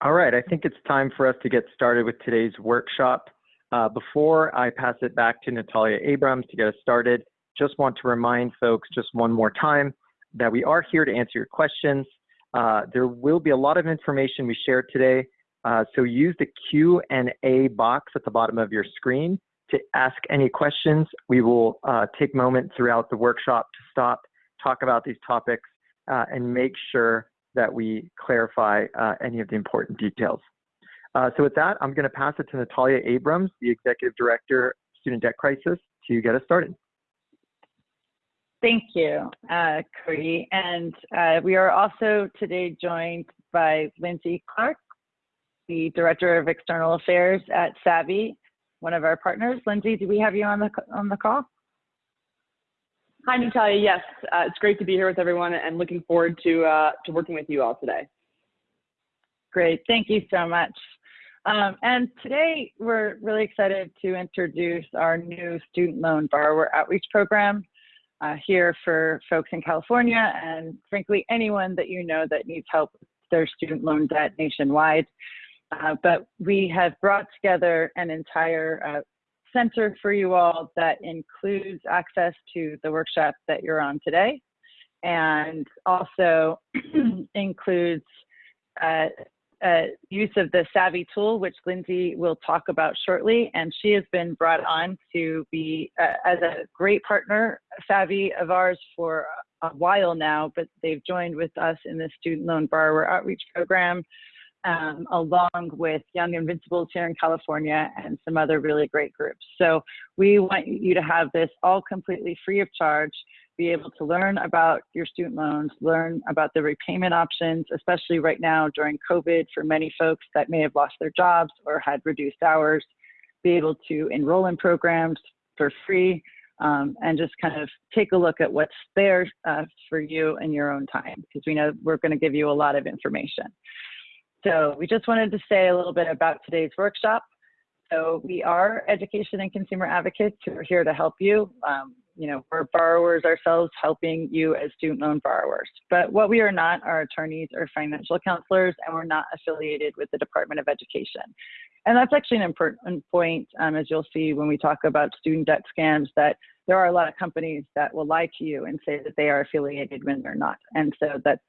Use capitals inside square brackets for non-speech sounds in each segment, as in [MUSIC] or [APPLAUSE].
All right, I think it's time for us to get started with today's workshop. Uh, before I pass it back to Natalia Abrams to get us started, just want to remind folks just one more time that we are here to answer your questions. Uh, there will be a lot of information we shared today, uh, so use the Q&A box at the bottom of your screen to ask any questions. We will uh, take moments throughout the workshop to stop, talk about these topics, uh, and make sure that we clarify uh, any of the important details. Uh, so with that, I'm going to pass it to Natalia Abrams, the Executive Director, Student Debt Crisis, to get us started. Thank you, uh, Cody. And uh, we are also today joined by Lindsay Clark, the Director of External Affairs at Savi, one of our partners. Lindsay, do we have you on the, on the call? Hi, Natalia. Yes, uh, it's great to be here with everyone and looking forward to, uh, to working with you all today. Great. Thank you so much. Um, and today we're really excited to introduce our new student loan borrower outreach program uh, here for folks in California and frankly anyone that you know that needs help with their student loan debt nationwide. Uh, but we have brought together an entire uh, center for you all that includes access to the workshop that you're on today and also [CLEARS THROAT] includes uh, uh, use of the Savi tool, which Lindsay will talk about shortly. And she has been brought on to be uh, as a great partner, Savi of ours for a while now, but they've joined with us in the Student Loan Borrower Outreach Program um, along with Young Invincibles here in California and some other really great groups. So we want you to have this all completely free of charge, be able to learn about your student loans, learn about the repayment options, especially right now during COVID for many folks that may have lost their jobs or had reduced hours, be able to enroll in programs for free, um, and just kind of take a look at what's there uh, for you in your own time, because we know we're going to give you a lot of information. So we just wanted to say a little bit about today's workshop. So we are education and consumer advocates who are here to help you. Um, you know, we're borrowers ourselves helping you as student loan borrowers. But what we are not are attorneys or financial counselors, and we're not affiliated with the Department of Education. And that's actually an important point, um, as you'll see when we talk about student debt scams, that there are a lot of companies that will lie to you and say that they are affiliated when they're not. And so that's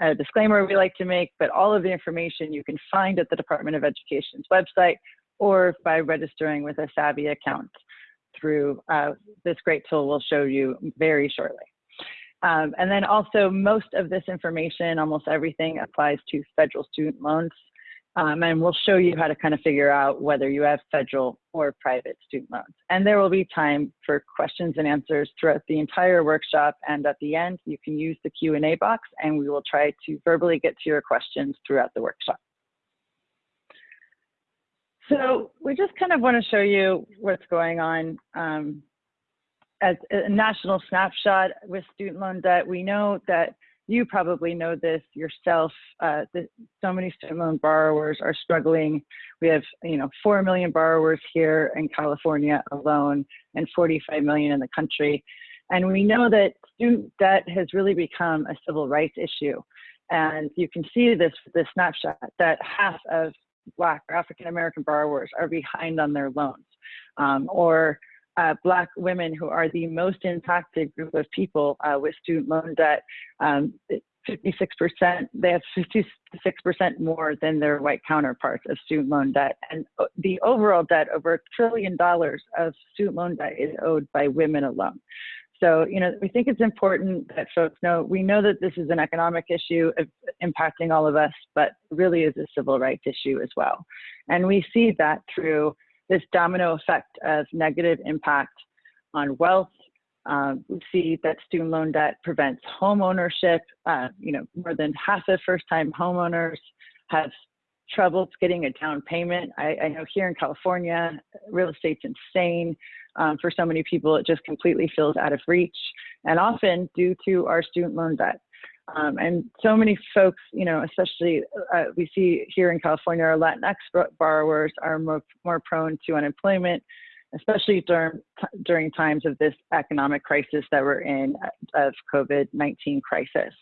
a disclaimer we like to make, but all of the information you can find at the Department of Education's website or by registering with a Savi account through uh, this great tool we'll show you very shortly. Um, and then also most of this information, almost everything applies to federal student loans. Um, and we'll show you how to kind of figure out whether you have federal or private student loans. And there will be time for questions and answers throughout the entire workshop. And at the end, you can use the Q&A box and we will try to verbally get to your questions throughout the workshop. So we just kind of want to show you what's going on um, as a national snapshot with student loan debt. We know that you probably know this yourself. Uh, the, so many student loan borrowers are struggling. We have, you know, 4 million borrowers here in California alone and 45 million in the country. And we know that student debt has really become a civil rights issue. And you can see this this snapshot that half of Black or African American borrowers are behind on their loans. Um, or uh, Black women who are the most impacted group of people uh, with student loan debt. Um, 56%, they have 56% more than their white counterparts of student loan debt. And uh, the overall debt, over a trillion dollars of student loan debt is owed by women alone. So, you know, we think it's important that folks know, we know that this is an economic issue impacting all of us, but really is a civil rights issue as well. And we see that through this domino effect of negative impact on wealth. Um, we see that student loan debt prevents home ownership. Uh, you know, more than half of first-time homeowners have troubles getting a down payment. I, I, know here in California, real estate's insane. Um, for so many people, it just completely feels out of reach, and often due to our student loan debt. Um, and so many folks, you know, especially uh, we see here in California, our Latinx borrowers are more, more prone to unemployment, especially during, during times of this economic crisis that we're in uh, of COVID-19 crisis.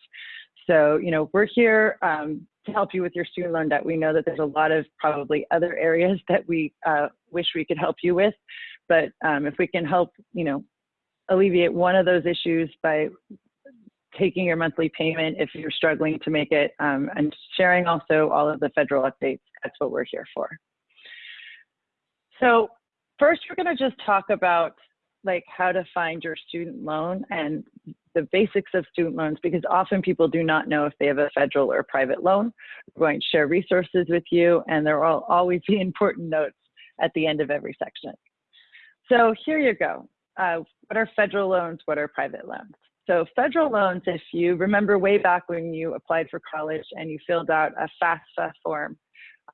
So, you know, we're here um, to help you with your student loan debt. We know that there's a lot of probably other [LAUGHS] areas that we uh, wish we could help you with, but um, if we can help, you know, alleviate one of those issues by taking your monthly payment if you're struggling to make it um, and sharing also all of the federal updates, that's what we're here for. So first, we're going to just talk about like how to find your student loan and the basics of student loans because often people do not know if they have a federal or private loan. We're going to share resources with you and there will always be important notes at the end of every section. So here you go. Uh, what are federal loans? What are private loans? So federal loans, if you remember way back when you applied for college and you filled out a FAFSA form,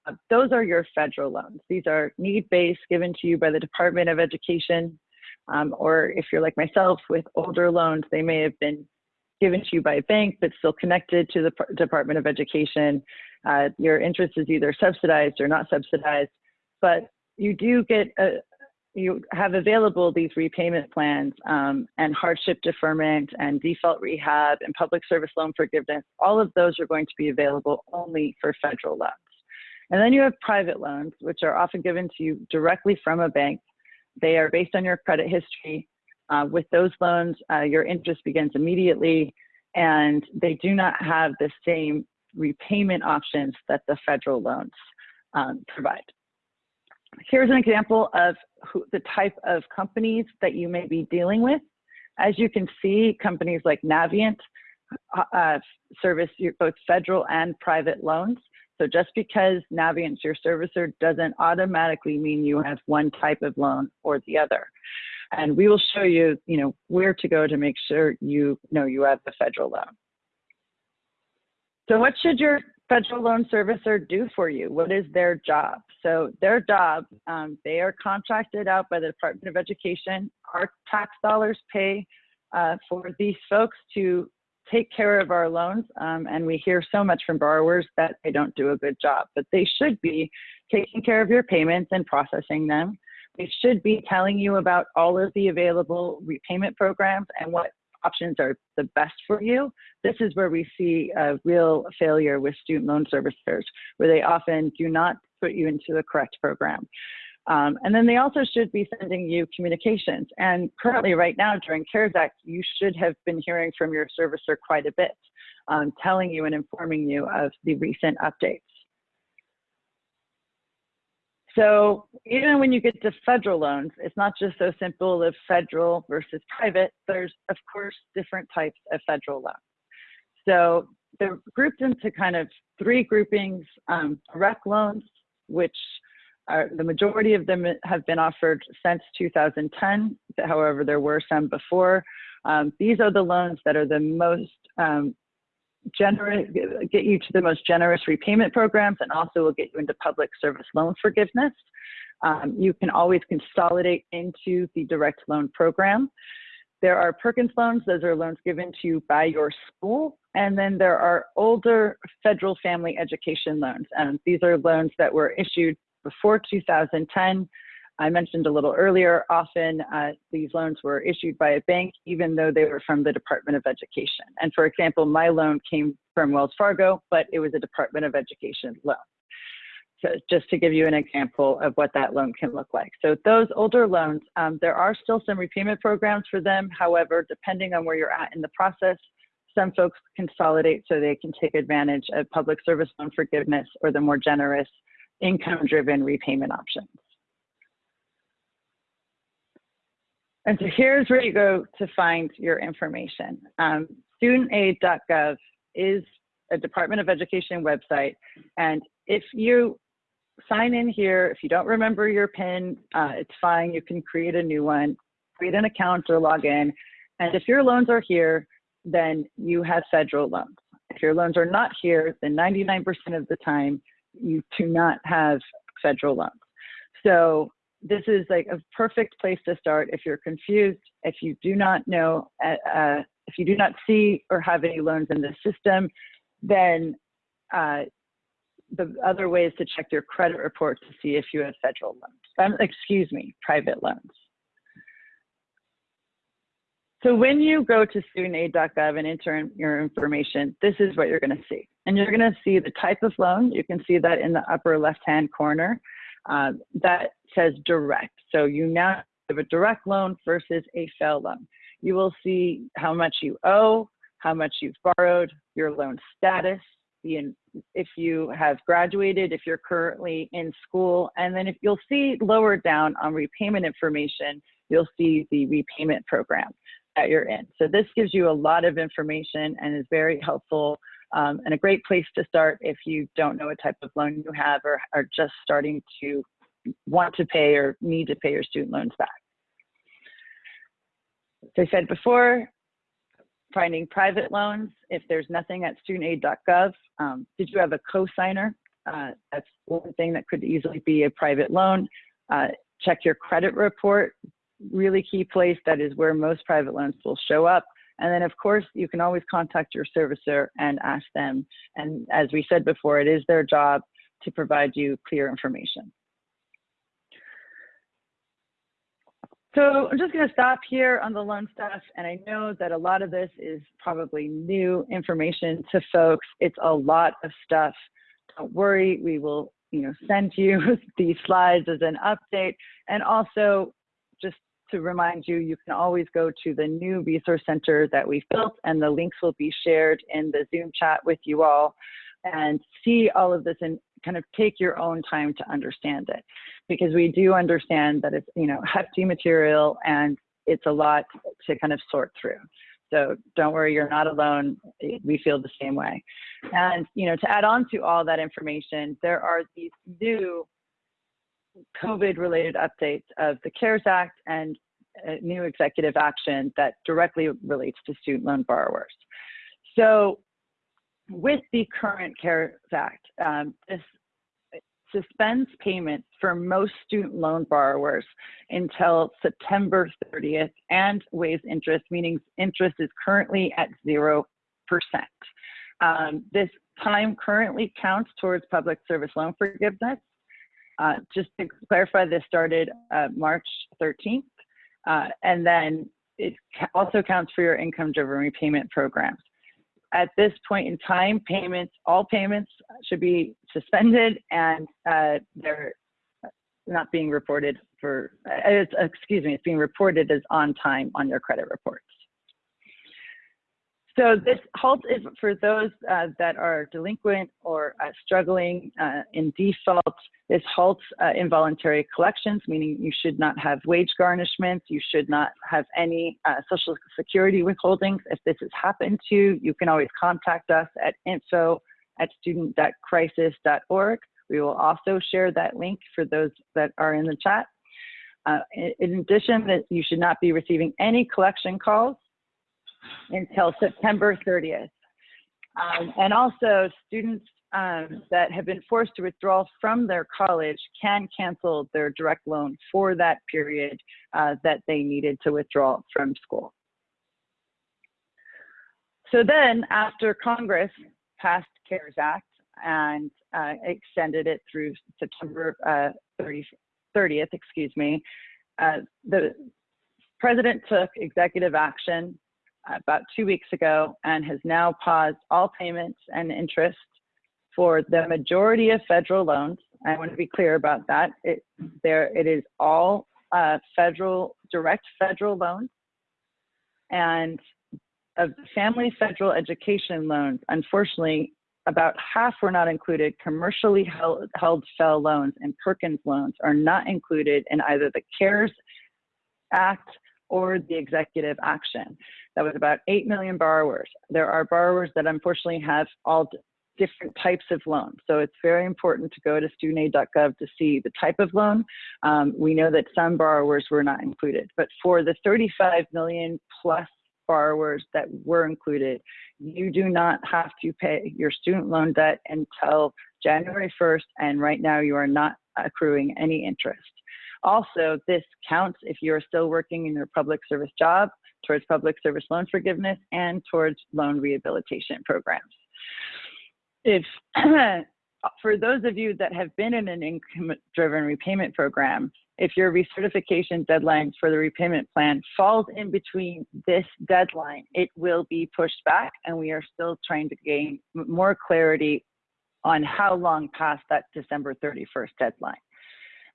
uh, those are your federal loans. These are need-based given to you by the Department of Education um, or if you're like myself with older loans, they may have been given to you by a bank, but still connected to the Department of Education. Uh, your interest is either subsidized or not subsidized, but you do get a, you have available these repayment plans um, and hardship deferment and default rehab and public service loan forgiveness. All of those are going to be available only for federal loans. And then you have private loans, which are often given to you directly from a bank they are based on your credit history. Uh, with those loans, uh, your interest begins immediately, and they do not have the same repayment options that the federal loans um, provide. Here's an example of who, the type of companies that you may be dealing with. As you can see, companies like Navient uh, uh service both federal and private loans. So just because Navient's your servicer doesn't automatically mean you have one type of loan or the other. And we will show you, you know, where to go to make sure you know you have the federal loan. So what should your federal loan servicer do for you? What is their job? So their job, um, they are contracted out by the Department of Education. Our tax dollars pay uh, for these folks to take care of our loans. Um, and we hear so much from borrowers that they don't do a good job, but they should be taking care of your payments and processing them. They should be telling you about all of the available repayment programs and what options are the best for you. This is where we see a real failure with student loan servicers, where they often do not put you into the correct program. Um, and then they also should be sending you communications. And currently, right now, during CARES Act, you should have been hearing from your servicer quite a bit, um, telling you and informing you of the recent updates. So even when you get to federal loans, it's not just so simple of federal versus private. There's, of course, different types of federal loans. So they're grouped into kind of three groupings, um, direct loans, which are, the majority of them have been offered since 2010. However, there were some before. Um, these are the loans that are the most um, generous, get you to the most generous repayment programs and also will get you into public service loan forgiveness. Um, you can always consolidate into the direct loan program. There are Perkins loans, those are loans given to you by your school. And then there are older federal family education loans. And these are loans that were issued before 2010. I mentioned a little earlier, often uh, these loans were issued by a bank, even though they were from the Department of Education. And for example, my loan came from Wells Fargo, but it was a Department of Education loan. So just to give you an example of what that loan can look like. So those older loans, um, there are still some repayment programs for them. However, depending on where you're at in the process, some folks consolidate so they can take advantage of public service loan forgiveness or the more generous income-driven repayment options. And so here's where you go to find your information. Um, studentaid.gov is a Department of Education website. And if you sign in here, if you don't remember your PIN, uh, it's fine. You can create a new one, create an account or log in. And if your loans are here, then you have federal loans. If your loans are not here, then 99% of the time, you do not have federal loans. So this is like a perfect place to start if you're confused, if you do not know, uh, uh, if you do not see or have any loans in the system, then uh, the other way is to check your credit report to see if you have federal loans. Um, excuse me, private loans. So when you go to studentaid.gov and enter in your information, this is what you're going to see. And you're going to see the type of loan. You can see that in the upper left-hand corner. Uh, that says direct. So you now have a direct loan versus a FFEL loan. You will see how much you owe, how much you've borrowed, your loan status, if you have graduated, if you're currently in school, and then if you'll see lower down on repayment information, you'll see the repayment program that you're in. So this gives you a lot of information and is very helpful um, and a great place to start if you don't know what type of loan you have or are just starting to want to pay or need to pay your student loans back. As I said before, finding private loans, if there's nothing at studentaid.gov, um, did you have a co-signer? Uh, that's one thing that could easily be a private loan. Uh, check your credit report, really key place. That is where most private loans will show up. And then of course, you can always contact your servicer and ask them. And as we said before, it is their job to provide you clear information. So I'm just going to stop here on the loan stuff. And I know that a lot of this is probably new information to folks. It's a lot of stuff. Don't worry, we will you know, send you [LAUGHS] these slides as an update. And also to remind you, you can always go to the new resource center that we've built and the links will be shared in the Zoom chat with you all and see all of this and kind of take your own time to understand it. Because we do understand that it's you know hefty material and it's a lot to kind of sort through. So don't worry you're not alone. We feel the same way. And you know to add on to all that information there are these new covid related updates of the cares act and new executive action that directly relates to student loan borrowers so with the current CARES Act, um, this suspends payments for most student loan borrowers until September 30th and waives interest, meaning interest is currently at 0%. Um, this time currently counts towards public service loan forgiveness. Uh, just to clarify, this started uh, March 13th, uh, and then it also counts for your income-driven repayment programs at this point in time, payments, all payments should be suspended and uh, they're not being reported for, uh, excuse me, it's being reported as on time on your credit reports. So this halt is for those uh, that are delinquent or uh, struggling uh, in default. This halts uh, involuntary collections, meaning you should not have wage garnishments. You should not have any uh, social security withholdings. If this has happened to you, you can always contact us at info at studentdebtcrisis.org. We will also share that link for those that are in the chat. Uh, in addition, that you should not be receiving any collection calls until September 30th. Um, and also students um, that have been forced to withdraw from their college can cancel their direct loan for that period uh, that they needed to withdraw from school. So then after Congress passed CARES Act and uh, extended it through September uh, 30, 30th, excuse me, uh, the president took executive action about two weeks ago and has now paused all payments and interest for the majority of federal loans. I want to be clear about that. It, there, it is all uh, federal, direct federal loans. And of family federal education loans, unfortunately, about half were not included. Commercially held, held loans and Perkins loans are not included in either the CARES Act or the executive action. That was about 8 million borrowers. There are borrowers that unfortunately have all different types of loans. So it's very important to go to studentaid.gov to see the type of loan. Um, we know that some borrowers were not included, but for the 35 million plus borrowers that were included, you do not have to pay your student loan debt until January 1st, and right now you are not accruing any interest. Also, this counts if you're still working in your public service job towards public service loan forgiveness and towards loan rehabilitation programs. If [CLEARS THROAT] for those of you that have been in an income driven repayment program, if your recertification deadline for the repayment plan falls in between this deadline, it will be pushed back and we are still trying to gain more clarity on how long past that December 31st deadline.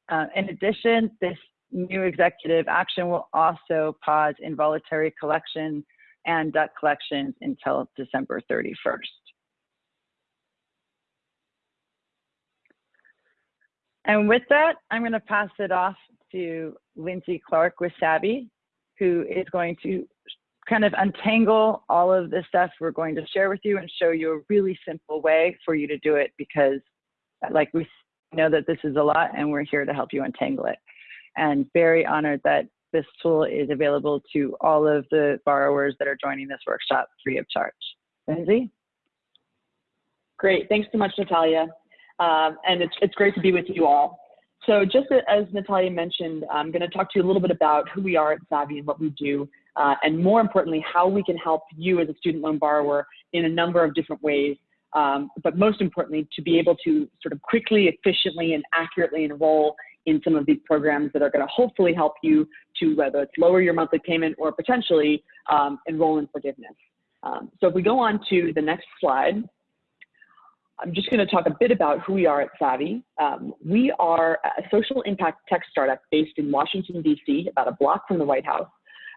Uh, in addition, this new executive action will also pause involuntary collection and debt collections until December 31st. And with that, I'm going to pass it off to Lindsay Clark with Savi, who is going to kind of untangle all of the stuff we're going to share with you and show you a really simple way for you to do it because like we know that this is a lot and we're here to help you untangle it. And very honored that this tool is available to all of the borrowers that are joining this workshop free of charge. Lindsay? Great, thanks so much, Natalia. Um, and it's, it's great to be with you all. So just as Natalia mentioned, I'm going to talk to you a little bit about who we are at Savi and what we do, uh, and more importantly, how we can help you as a student loan borrower in a number of different ways. Um, but most importantly, to be able to sort of quickly, efficiently, and accurately enroll in some of these programs that are going to hopefully help you to whether it's lower your monthly payment or potentially um, enroll in forgiveness. Um, so if we go on to the next slide, I'm just going to talk a bit about who we are at Savi. Um, we are a social impact tech startup based in Washington, D.C., about a block from the White House.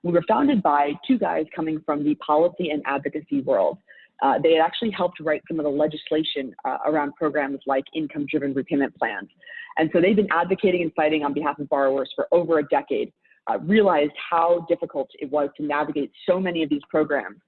We were founded by two guys coming from the policy and advocacy world. Uh, they had actually helped write some of the legislation uh, around programs like income driven repayment plans. And so they've been advocating and fighting on behalf of borrowers for over a decade, uh, realized how difficult it was to navigate so many of these programs.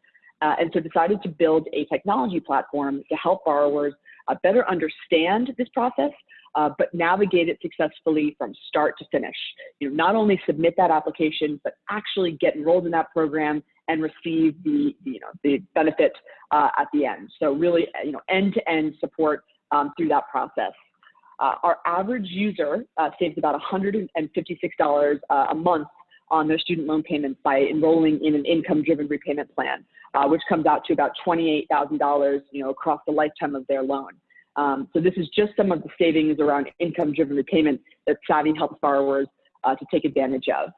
Uh, and so decided to build a technology platform to help borrowers uh, better understand this process, uh, but navigate it successfully from start to finish. You know, not only submit that application, but actually get enrolled in that program and receive the, you know, the benefit uh, at the end. So really, you know, end-to-end support um, through that process. Uh, our average user uh, saves about $156 uh, a month on their student loan payments by enrolling in an income-driven repayment plan, uh, which comes out to about $28,000, you know, across the lifetime of their loan. Um, so this is just some of the savings around income-driven repayment that Savi helps borrowers uh, to take advantage of.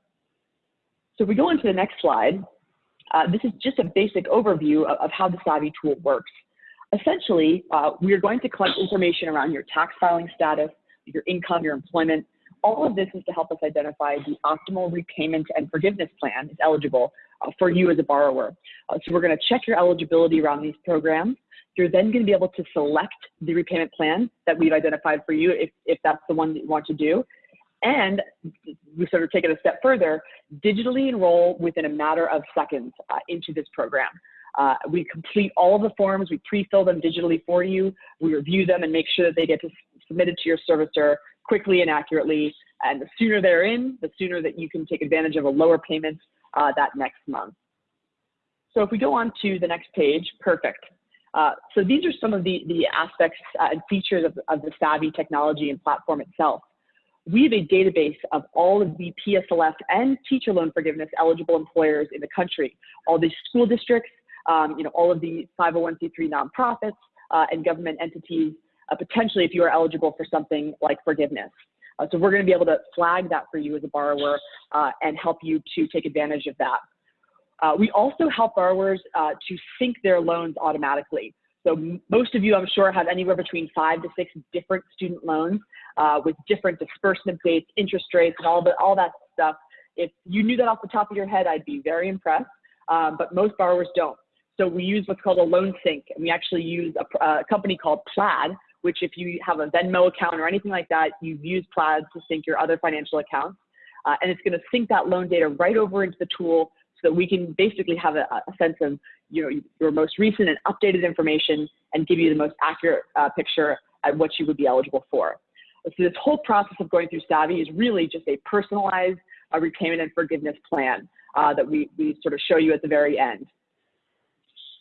So if we go on to the next slide, uh, this is just a basic overview of, of how the Savi tool works. Essentially, uh, we are going to collect information around your tax filing status, your income, your employment, all of this is to help us identify the optimal repayment and forgiveness plan is eligible for you as a borrower. Uh, so we're going to check your eligibility around these programs. You're then going to be able to select the repayment plan that we've identified for you if, if that's the one that you want to do. And we sort of take it a step further, digitally enroll within a matter of seconds uh, into this program. Uh, we complete all the forms, we pre-fill them digitally for you, we review them and make sure that they get submitted to your servicer quickly and accurately. And the sooner they're in, the sooner that you can take advantage of a lower payment uh, that next month. So if we go on to the next page, perfect. Uh, so these are some of the, the aspects uh, and features of, of the Savi technology and platform itself. We have a database of all of the PSLF and teacher loan forgiveness eligible employers in the country, all the school districts, um, you know, all of the 501c3 nonprofits uh, and government entities uh, potentially if you are eligible for something like forgiveness. Uh, so we're going to be able to flag that for you as a borrower uh, and help you to take advantage of that. Uh, we also help borrowers uh, to sync their loans automatically. So most of you, I'm sure, have anywhere between five to six different student loans uh, with different disbursement dates, interest rates, and all, the, all that stuff. If you knew that off the top of your head, I'd be very impressed, um, but most borrowers don't. So we use what's called a loan sync, and we actually use a, a company called Plaid, which if you have a Venmo account or anything like that, you've used Plaid to sync your other financial accounts. Uh, and it's going to sync that loan data right over into the tool so that we can basically have a, a sense of you know, your most recent and updated information and give you the most accurate uh, picture at what you would be eligible for. So this whole process of going through Savi is really just a personalized uh, repayment and forgiveness plan uh, that we, we sort of show you at the very end.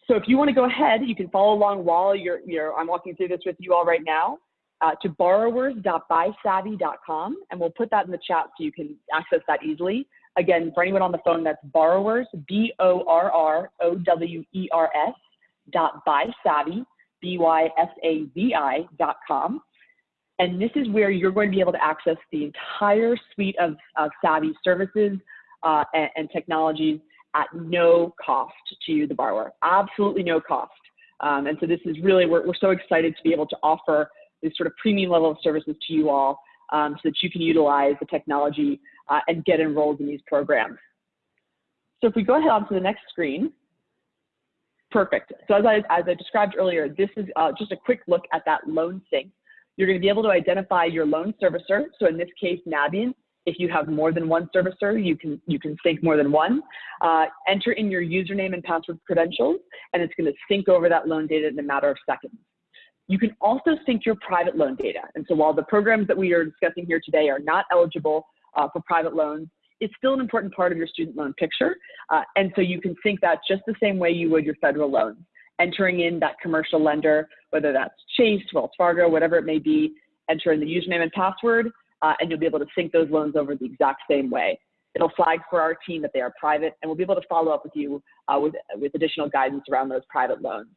So if you want to go ahead, you can follow along while you're, you're I'm walking through this with you all right now uh, to borrowers.bysavi.com, and we'll put that in the chat so you can access that easily. Again, for anyone on the phone, that's borrowers, B-O-R-R-O-W-E-R-S dot bysavi, B-Y-S-A-V-I dot com. And this is where you're going to be able to access the entire suite of, of Savi services uh, and, and, technologies at no cost to you, the borrower, absolutely no cost. Um, and so this is really, we're, we're so excited to be able to offer this sort of premium level of services to you all um, so that you can utilize the technology uh, and get enrolled in these programs. So if we go ahead on to the next screen, perfect. So as I, as I described earlier, this is uh, just a quick look at that loan sync. You're going to be able to identify your loan servicer. So in this case, Navient. If you have more than one servicer, you can you can sync more than one. Uh, enter in your username and password credentials, and it's going to sync over that loan data in a matter of seconds. You can also sync your private loan data. And so while the programs that we are discussing here today are not eligible uh, for private loans, it's still an important part of your student loan picture. Uh, and so you can sync that just the same way you would your federal loans entering in that commercial lender, whether that's Chase, Wells Fargo, whatever it may be, enter in the username and password, uh, and you'll be able to sync those loans over the exact same way. It'll flag for our team that they are private, and we'll be able to follow up with you uh, with, with additional guidance around those private loans.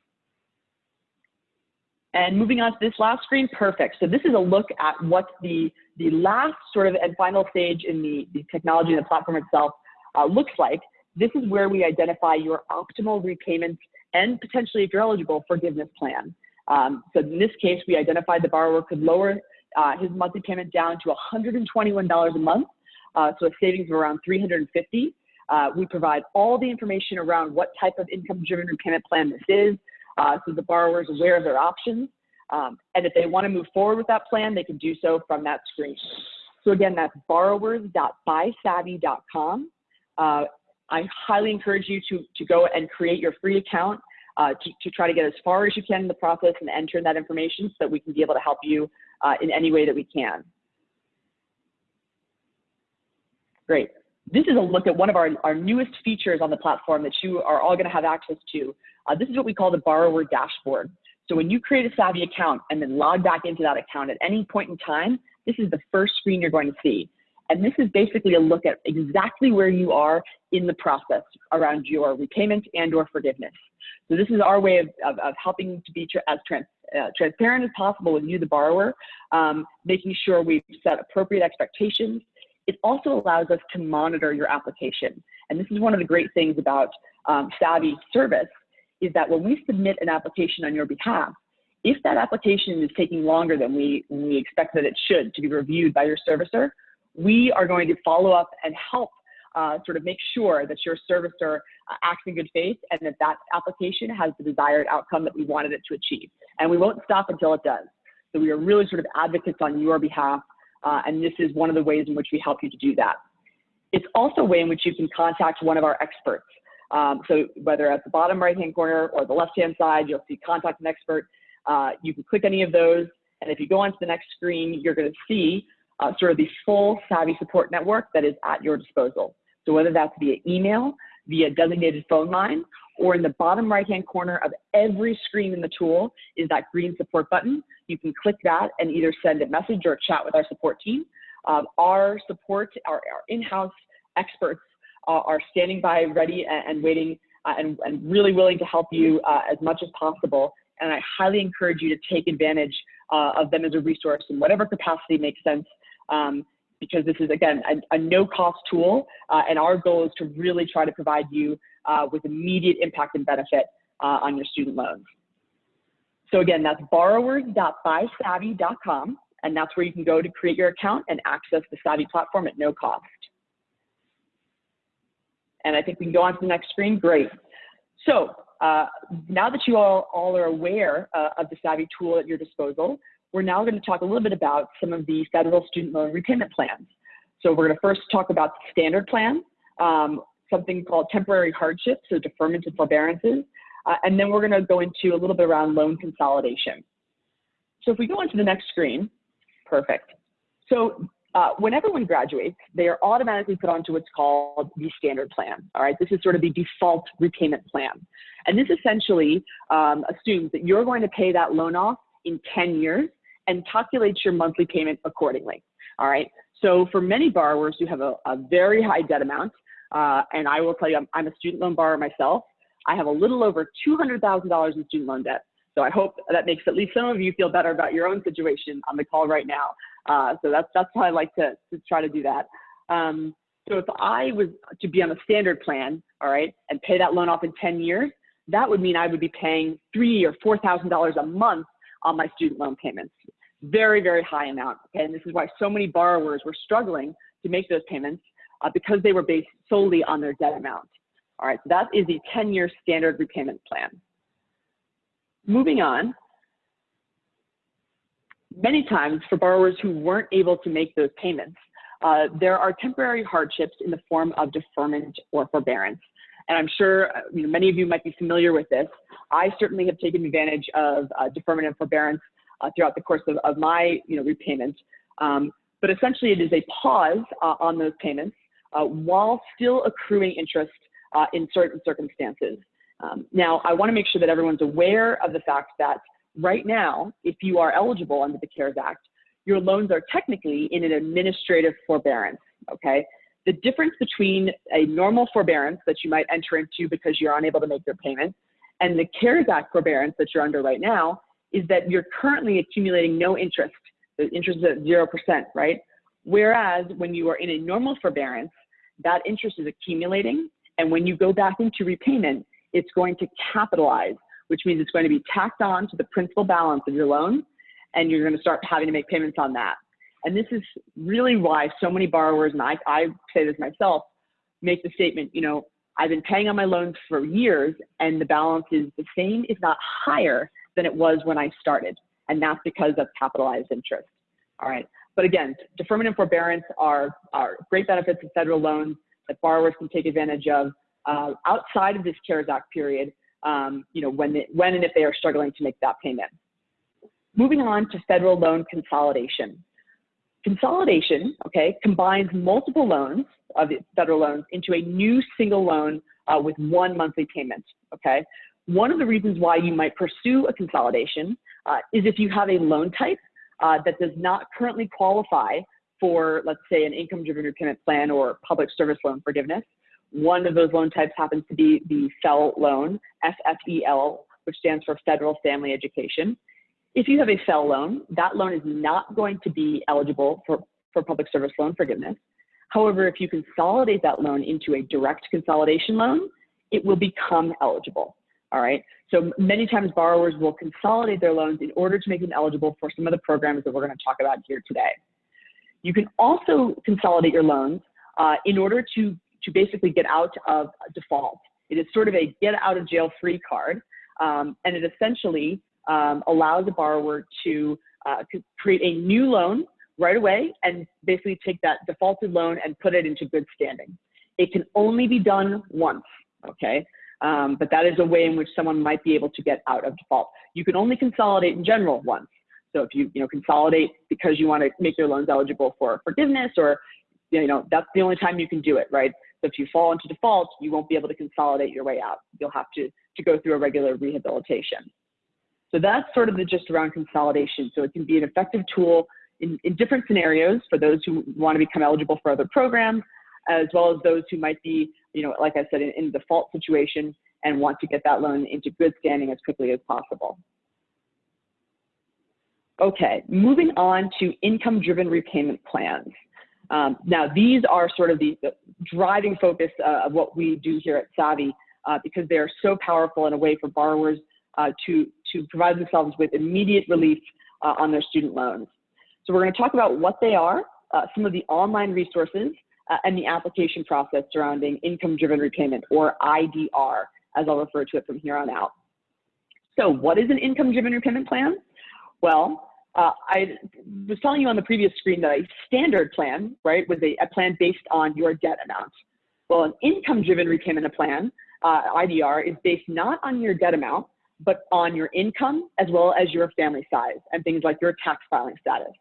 And moving on to this last screen, perfect. So this is a look at what the, the last sort of and final stage in the, the technology and the platform itself uh, looks like. This is where we identify your optimal repayments and potentially, if you're eligible, forgiveness plan. Um, so in this case, we identified the borrower could lower uh, his monthly payment down to $121 a month, uh, so a savings of around 350. Uh, we provide all the information around what type of income-driven repayment plan this is, uh, so the borrower is aware of their options. Um, and if they want to move forward with that plan, they can do so from that screen. So again, that's borrowers.bysavi.com. Uh, I highly encourage you to, to go and create your free account uh, to, to, try to get as far as you can in the process and enter in that information so that we can be able to help you uh, in any way that we can. Great. This is a look at one of our, our newest features on the platform that you are all going to have access to. Uh, this is what we call the borrower dashboard. So when you create a Savi account and then log back into that account at any point in time, this is the first screen you're going to see. And this is basically a look at exactly where you are in the process around your repayment and or forgiveness. So this is our way of, of, of helping to be tra as trans uh, transparent as possible with you, the borrower, um, making sure we've set appropriate expectations. It also allows us to monitor your application. And this is one of the great things about um, Savi service is that when we submit an application on your behalf, if that application is taking longer than we, we expect that it should to be reviewed by your servicer, we are going to follow up and help uh, sort of make sure that your servicer uh, acts in good faith and that that application has the desired outcome that we wanted it to achieve. And we won't stop until it does. So we are really sort of advocates on your behalf, uh, and this is one of the ways in which we help you to do that. It's also a way in which you can contact one of our experts. Um, so whether at the bottom right-hand corner or the left-hand side, you'll see contact an expert. Uh, you can click any of those, and if you go on to the next screen, you're going to see uh, sort of the full Savi support network that is at your disposal. So whether that's via email, via designated phone line, or in the bottom right-hand corner of every screen in the tool is that green support button. You can click that and either send a message or chat with our support team. Um, our support, our, our in-house experts uh, are standing by ready and, and waiting uh, and, and, really willing to help you uh, as much as possible. And I highly encourage you to take advantage uh, of them as a resource in whatever capacity makes sense um, because this is, again, a, a no-cost tool, uh, and our goal is to really try to provide you uh, with immediate impact and benefit uh, on your student loans. So again, that's borrowers.bysavi.com, and that's where you can go to create your account and access the Savi platform at no cost. And I think we can go on to the next screen. Great. So uh, now that you all, all are aware uh, of the Savi tool at your disposal, we're now going to talk a little bit about some of the federal student loan repayment plans. So we're going to first talk about the standard plan, um, something called temporary hardship, so deferment and forbearances, uh, and then we're going to go into a little bit around loan consolidation. So if we go on to the next screen, perfect. So uh, when everyone graduates, they are automatically put onto what's called the standard plan. All right, this is sort of the default repayment plan. And this essentially um, assumes that you're going to pay that loan off in 10 years and calculates your monthly payment accordingly. All right. So for many borrowers who have a, a very high debt amount, uh, and I will tell you, I'm, I'm, a student loan borrower myself. I have a little over $200,000 in student loan debt. So I hope that makes at least some of you feel better about your own situation on the call right now. Uh, so that's, that's how I like to, to try to do that. Um, so if I was to be on a standard plan, all right, and pay that loan off in 10 years, that would mean I would be paying three or $4,000 a month on my student loan payments. Very, very high amount. Okay? And this is why so many borrowers were struggling to make those payments uh, because they were based solely on their debt amount. All right, so that is the 10-year standard repayment plan. Moving on, many times for borrowers who weren't able to make those payments, uh, there are temporary hardships in the form of deferment or forbearance. And I'm sure uh, you know, many of you might be familiar with this. I certainly have taken advantage of uh, deferment and forbearance uh, throughout the course of, of my you know, repayment. Um, but essentially, it is a pause uh, on those payments uh, while still accruing interest uh, in certain circumstances. Um, now, I want to make sure that everyone's aware of the fact that right now, if you are eligible under the CARES Act, your loans are technically in an administrative forbearance, okay? The difference between a normal forbearance that you might enter into because you're unable to make your payment and the CARES Act forbearance that you're under right now is that you're currently accumulating no interest. The interest is at 0%, right? Whereas when you are in a normal forbearance, that interest is accumulating. And when you go back into repayment, it's going to capitalize, which means it's going to be tacked on to the principal balance of your loan. And you're going to start having to make payments on that. And this is really why so many borrowers, and I, I say this myself, make the statement, you know, I've been paying on my loans for years and the balance is the same, if not higher than it was when I started. And that's because of capitalized interest. All right. But again, deferment and forbearance are, are great benefits of federal loans that borrowers can take advantage of uh, outside of this CARES Act period, um, you know, when, they, when and if they are struggling to make that payment. Moving on to federal loan consolidation. Consolidation, okay, combines multiple loans of federal loans into a new single loan uh, with one monthly payment, okay? One of the reasons why you might pursue a consolidation uh, is if you have a loan type uh, that does not currently qualify for, let's say, an income-driven repayment plan or public service loan forgiveness. One of those loan types happens to be the FFEL loan, F-F-E-L, which stands for Federal Family Education. If you have a FFEL loan, that loan is not going to be eligible for, for public service loan forgiveness. However, if you consolidate that loan into a direct consolidation loan, it will become eligible. All right. So many times borrowers will consolidate their loans in order to make them eligible for some of the programs that we're going to talk about here today. You can also consolidate your loans uh, in order to, to basically get out of default. It is sort of a get out of jail free card. Um, and it essentially um, allows a borrower to, uh, to create a new loan right away and basically take that defaulted loan and put it into good standing. It can only be done once, okay? Um, but that is a way in which someone might be able to get out of default. You can only consolidate in general once. So if you, you know, consolidate because you want to make your loans eligible for forgiveness or, you know, that's the only time you can do it, right? So if you fall into default, you won't be able to consolidate your way out. You'll have to, to go through a regular rehabilitation. So that's sort of the gist around consolidation. So it can be an effective tool in, in different scenarios for those who want to become eligible for other programs, as well as those who might be, you know, like I said, in, in default situation and want to get that loan into good standing as quickly as possible. Okay, moving on to income-driven repayment plans. Um, now, these are sort of the, the driving focus uh, of what we do here at Savi uh, because they are so powerful in a way for borrowers uh, to, to provide themselves with immediate relief uh, on their student loans. So we're going to talk about what they are, uh, some of the online resources, uh, and the application process surrounding income-driven repayment, or IDR, as I'll refer to it from here on out. So what is an income-driven repayment plan? Well, uh, I was telling you on the previous screen that a standard plan, right, was a, a plan based on your debt amount. Well, an income-driven repayment plan, uh, IDR, is based not on your debt amount, but on your income as well as your family size and things like your tax filing status.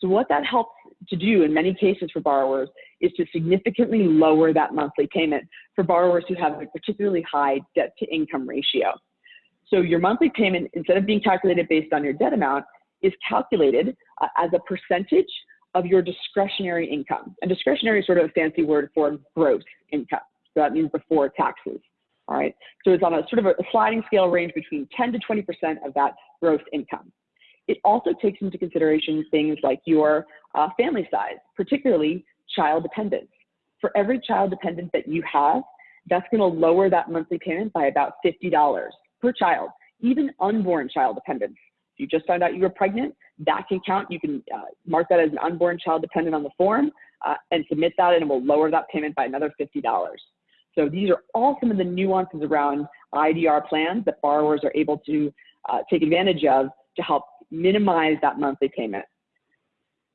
So what that helps to do in many cases for borrowers is to significantly lower that monthly payment for borrowers who have a particularly high debt to income ratio. So your monthly payment, instead of being calculated based on your debt amount, is calculated uh, as a percentage of your discretionary income. And discretionary is sort of a fancy word for gross income. So that means before taxes. All right, so it's on a sort of a sliding scale range between 10 to 20% of that gross income. It also takes into consideration things like your uh, family size, particularly child dependence. For every child dependent that you have, that's going to lower that monthly payment by about $50 per child, even unborn child dependents. If you just found out you were pregnant, that can count. You can uh, mark that as an unborn child dependent on the form uh, and submit that, and it will lower that payment by another $50. So these are all some of the nuances around IDR plans that borrowers are able to uh, take advantage of to help minimize that monthly payment.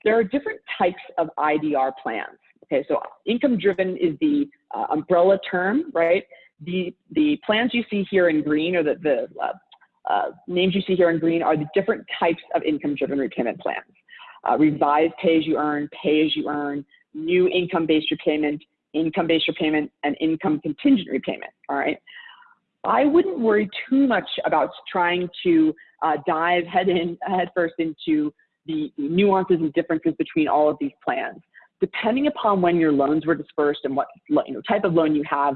There are different types of IDR plans. Okay, so income driven is the uh, umbrella term, right? The, the plans you see here in green or the, the uh, uh, names you see here in green are the different types of income driven repayment plans. Uh, revised pay as you earn, pay as you earn, new income based repayment, income based repayment, and income contingent repayment. All right. I wouldn't worry too much about trying to uh, dive head in head first into the nuances and differences between all of these plans. Depending upon when your loans were dispersed and what you know, type of loan you have,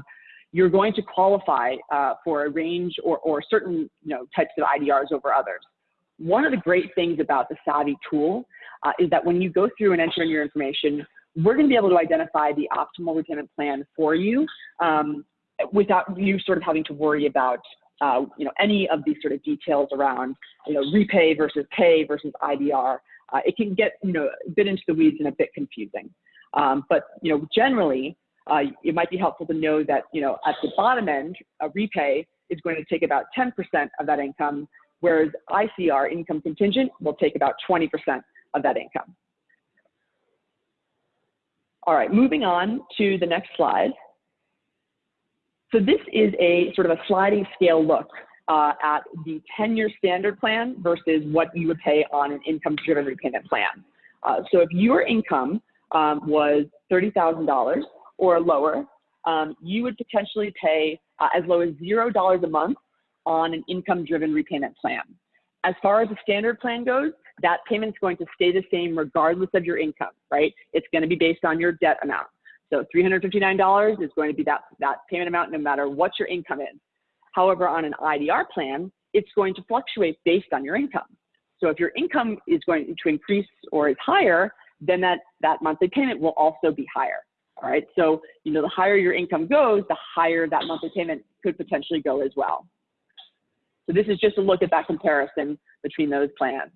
you're going to qualify uh, for a range or, or certain you know, types of IDRs over others. One of the great things about the Savi tool uh, is that when you go through and enter in your information, we're going to be able to identify the optimal repayment plan for you um, without you sort of having to worry about uh, you know any of these sort of details around you know repay versus pay versus IDR. Uh, it can get you know a bit into the weeds and a bit confusing. Um, but you know generally, uh, it might be helpful to know that you know at the bottom end, a repay is going to take about 10% of that income, whereas ICR income contingent will take about 20% of that income. All right, moving on to the next slide. So this is a sort of a sliding scale look uh, at the 10-year standard plan versus what you would pay on an income-driven repayment plan. Uh, so if your income um, was $30,000 or lower, um, you would potentially pay uh, as low as $0 a month on an income-driven repayment plan. As far as the standard plan goes, that payment is going to stay the same regardless of your income, right? It's going to be based on your debt amount. So $359 is going to be that, that payment amount no matter what your income is. However, on an IDR plan, it's going to fluctuate based on your income. So if your income is going to increase or is higher, then that, that monthly payment will also be higher. All right. So, you know, the higher your income goes, the higher that monthly payment could potentially go as well. So this is just a look at that comparison between those plans.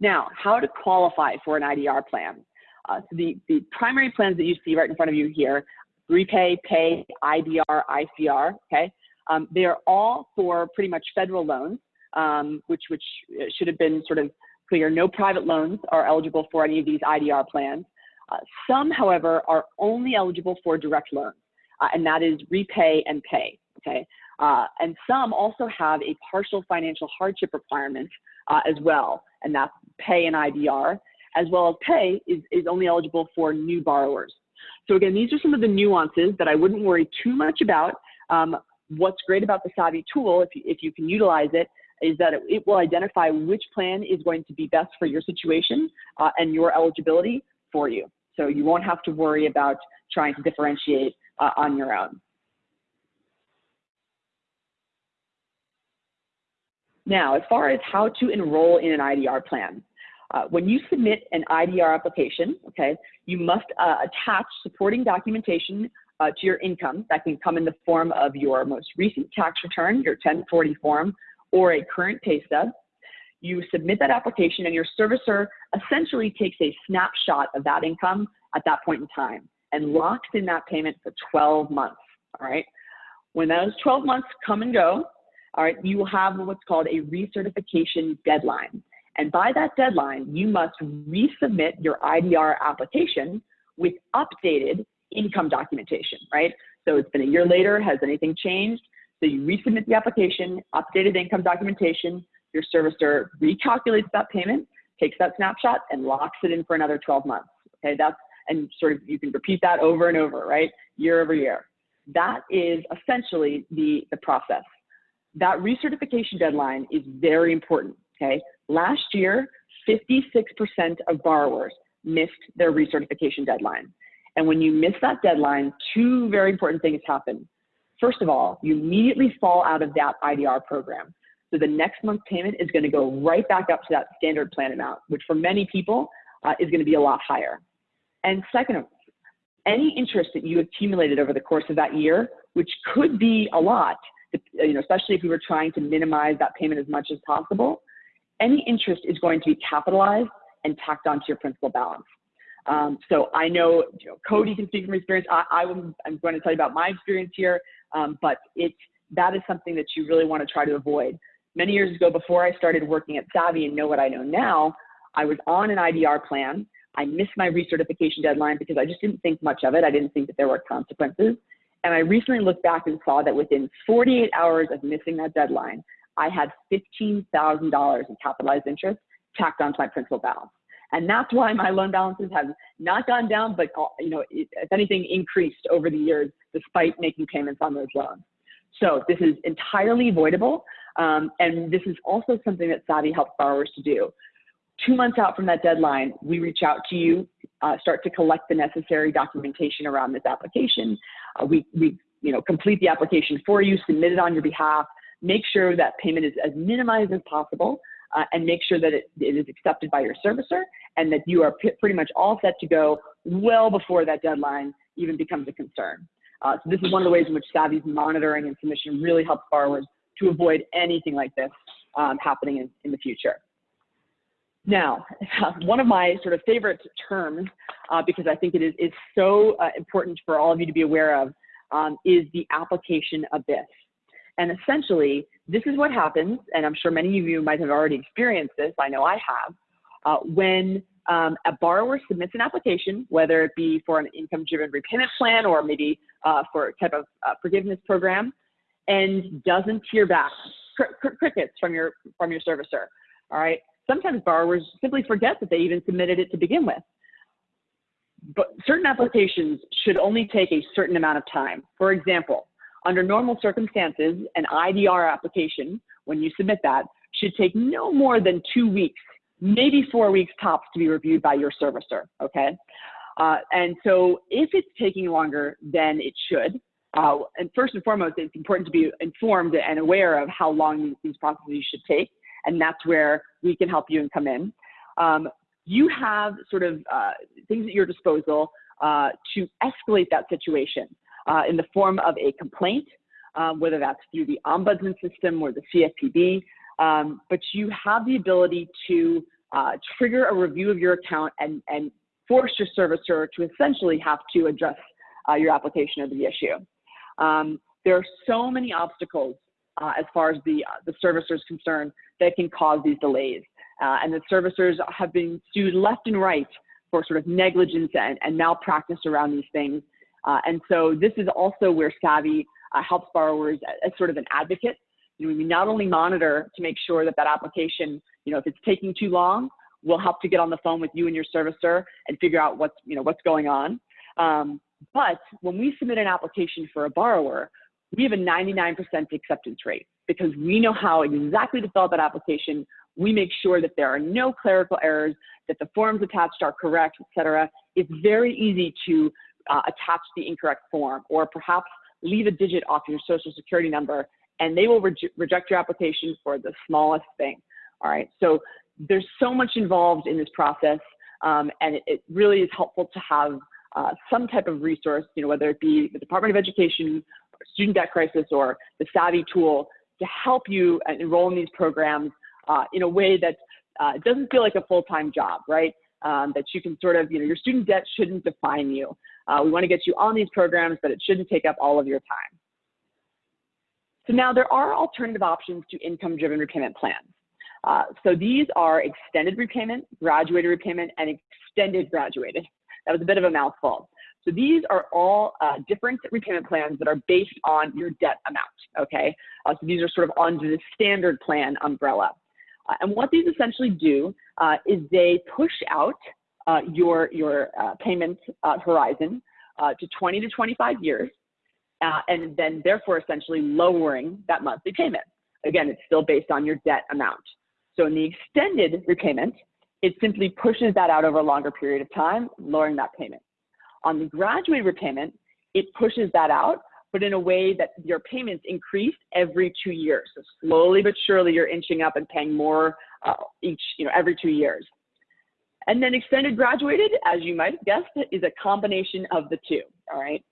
Now, how to qualify for an IDR plan. Uh, so the, the primary plans that you see right in front of you here, repay, pay, IDR, ICR, okay? Um, they are all for pretty much federal loans, um, which, which should have been sort of clear. No private loans are eligible for any of these IDR plans. Uh, some, however, are only eligible for direct loans, uh, and that is repay and pay, okay? Uh, and some also have a partial financial hardship requirement uh, as well, and that's pay and IDR as well as pay is, is only eligible for new borrowers. So again, these are some of the nuances that I wouldn't worry too much about. Um, what's great about the Savi tool, if you, if you can utilize it, is that it, it will identify which plan is going to be best for your situation uh, and your eligibility for you. So you won't have to worry about trying to differentiate uh, on your own. Now, as far as how to enroll in an IDR plan, uh, when you submit an IDR application, okay, you must uh, attach supporting documentation uh, to your income that can come in the form of your most recent tax return, your 1040 form, or a current pay stub. You submit that application and your servicer essentially takes a snapshot of that income at that point in time and locks in that payment for 12 months, all right? When those 12 months come and go, all right, you will have what's called a recertification deadline. And by that deadline, you must resubmit your IDR application with updated income documentation, right? So it's been a year later, has anything changed? So you resubmit the application, updated income documentation, your servicer recalculates that payment, takes that snapshot and locks it in for another 12 months. Okay, that's, and sort of you can repeat that over and over, right? Year over year. That is essentially the, the process. That recertification deadline is very important, okay? Last year, 56% of borrowers missed their recertification deadline. And when you miss that deadline, two very important things happen. First of all, you immediately fall out of that IDR program. So the next month's payment is going to go right back up to that standard plan amount, which for many people uh, is going to be a lot higher. And second, any interest that you accumulated over the course of that year, which could be a lot, you know, especially if you were trying to minimize that payment as much as possible, any interest is going to be capitalized and tacked onto your principal balance. Um, so I know, you know, Cody can speak from experience. I, I am going to tell you about my experience here, um, but it that is something that you really want to try to avoid. Many years ago, before I started working at Savi and know what I know now, I was on an IDR plan. I missed my recertification deadline because I just didn't think much of it. I didn't think that there were consequences. And I recently looked back and saw that within 48 hours of missing that deadline, I had $15,000 in capitalized interest tacked onto my principal balance. And that's why my loan balances have not gone down, but uh, you know, if anything, increased over the years despite making payments on those loans. So this is entirely avoidable. Um, and this is also something that Savi helps borrowers to do. Two months out from that deadline, we reach out to you, uh, start to collect the necessary documentation around this application. Uh, we, we you know, complete the application for you, submit it on your behalf, make sure that payment is as minimized as possible, uh, and make sure that it, it is accepted by your servicer and that you are pretty much all set to go well before that deadline even becomes a concern. Uh, so this is one of the ways in which Savi's monitoring and submission really helps borrowers to avoid anything like this um, happening in, in the future. Now, [LAUGHS] one of my sort of favorite terms, uh, because I think it is, is so uh, important for all of you to be aware of, um, is the application abyss. And essentially, this is what happens, and I'm sure many of you might have already experienced this, I know I have, uh, when um, a borrower submits an application, whether it be for an income-driven repayment plan or maybe uh, for a type of uh, forgiveness program, and doesn't hear back, cr cr crickets from your from your servicer. All right. Sometimes borrowers simply forget that they even submitted it to begin with. But certain applications should only take a certain amount of time. For example, under normal circumstances, an IDR application, when you submit that, should take no more than two weeks maybe four weeks tops to be reviewed by your servicer, okay? Uh, and so if it's taking longer than it should, uh, and first and foremost, it's important to be informed and aware of how long these, processes should take, and that's where we can help you and come in. Um, you have sort of uh, things at your disposal uh, to escalate that situation uh, in the form of a complaint, uh, whether that's through the ombudsman system or the CFPB, um, but you have the ability to uh, trigger a review of your account and, and force your servicer to essentially have to address uh, your application of the issue. Um, there are so many obstacles uh, as far as the, uh, the servicer is concerned that can cause these delays. Uh, and the servicers have been sued left and right for sort of negligence and, and malpractice around these things. Uh, and so this is also where Savi helps borrowers as, as sort of an advocate you know, we not only monitor to make sure that that application, you know, if it's taking too long, we'll help to get on the phone with you and your servicer and figure out what's, you know, what's going on. Um, but when we submit an application for a borrower, we have a 99% acceptance rate because we know how exactly to fill out that application. We make sure that there are no clerical errors, that the forms attached are correct, et cetera. It's very easy to uh, attach the incorrect form or perhaps leave a digit off your social security number and they will re reject your application for the smallest thing. All right. So there's so much involved in this process, um, and it, it, really is helpful to have uh, some type of resource, you know, whether it be the Department of Education, Student Debt Crisis, or the Savi tool to help you enroll in these programs uh, in a way that uh, doesn't feel like a full-time job, right? Um, that you can sort of, you know, your student debt shouldn't define you. Uh, we want to get you on these programs, but it shouldn't take up all of your time. So now there are alternative options to income-driven repayment plans. Uh, so these are extended repayment, graduated repayment, and extended graduated. That was a bit of a mouthful. So these are all uh, different repayment plans that are based on your debt amount, okay? Uh, so these are sort of under the standard plan umbrella. Uh, and what these essentially do uh, is they push out your, your payment horizon to 20 to 25 years uh, and then therefore essentially lowering that monthly payment. Again, it's still based on your debt amount. So in the extended repayment, it simply pushes that out over a longer period of time, lowering that payment. On the graduated repayment, it pushes that out, but in a way that your payments increase every two years. So slowly but surely, you're inching up and paying more uh, each, you know, every two years. And then extended graduated, as you might have guessed, is a combination of the two, all right?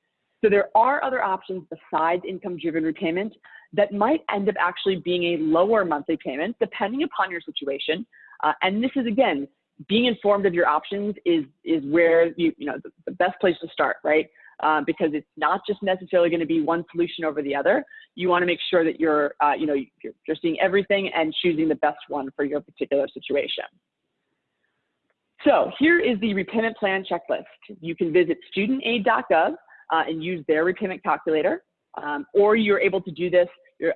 So there are other options besides income-driven repayment that might end up actually being a lower monthly payment depending upon your situation. Uh, and this is, again, being informed of your options is, is where you, you know, the, the best place to start, right? Um, because it's not just necessarily going to be one solution over the other. You want to make sure that you're, uh, you know, you're, you're seeing everything and choosing the best one for your particular situation. So here is the repayment plan checklist. You can visit studentaid.gov uh, and use their repayment calculator, um, or you're able to do this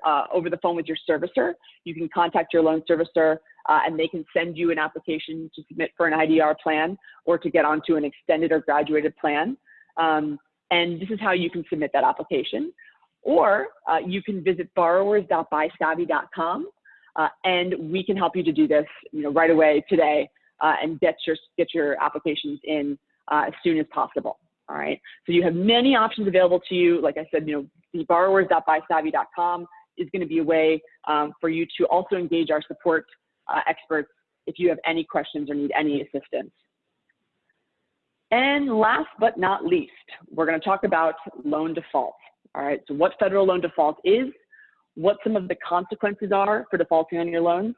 uh, over the phone with your servicer. You can contact your loan servicer uh, and they can send you an application to submit for an IDR plan or to get onto an extended or graduated plan. Um, and this is how you can submit that application. Or uh, you can visit borrowers.bysavi.com uh, and we can help you to do this you know, right away today uh, and get your, get your applications in uh, as soon as possible. All right. So you have many options available to you. Like I said, you know, the borrowers.bysavi.com is going to be a way um, for you to also engage our support uh, experts if you have any questions or need any assistance. And last but not least, we're going to talk about loan default. All right, so what federal loan default is, what some of the consequences are for defaulting on your loans,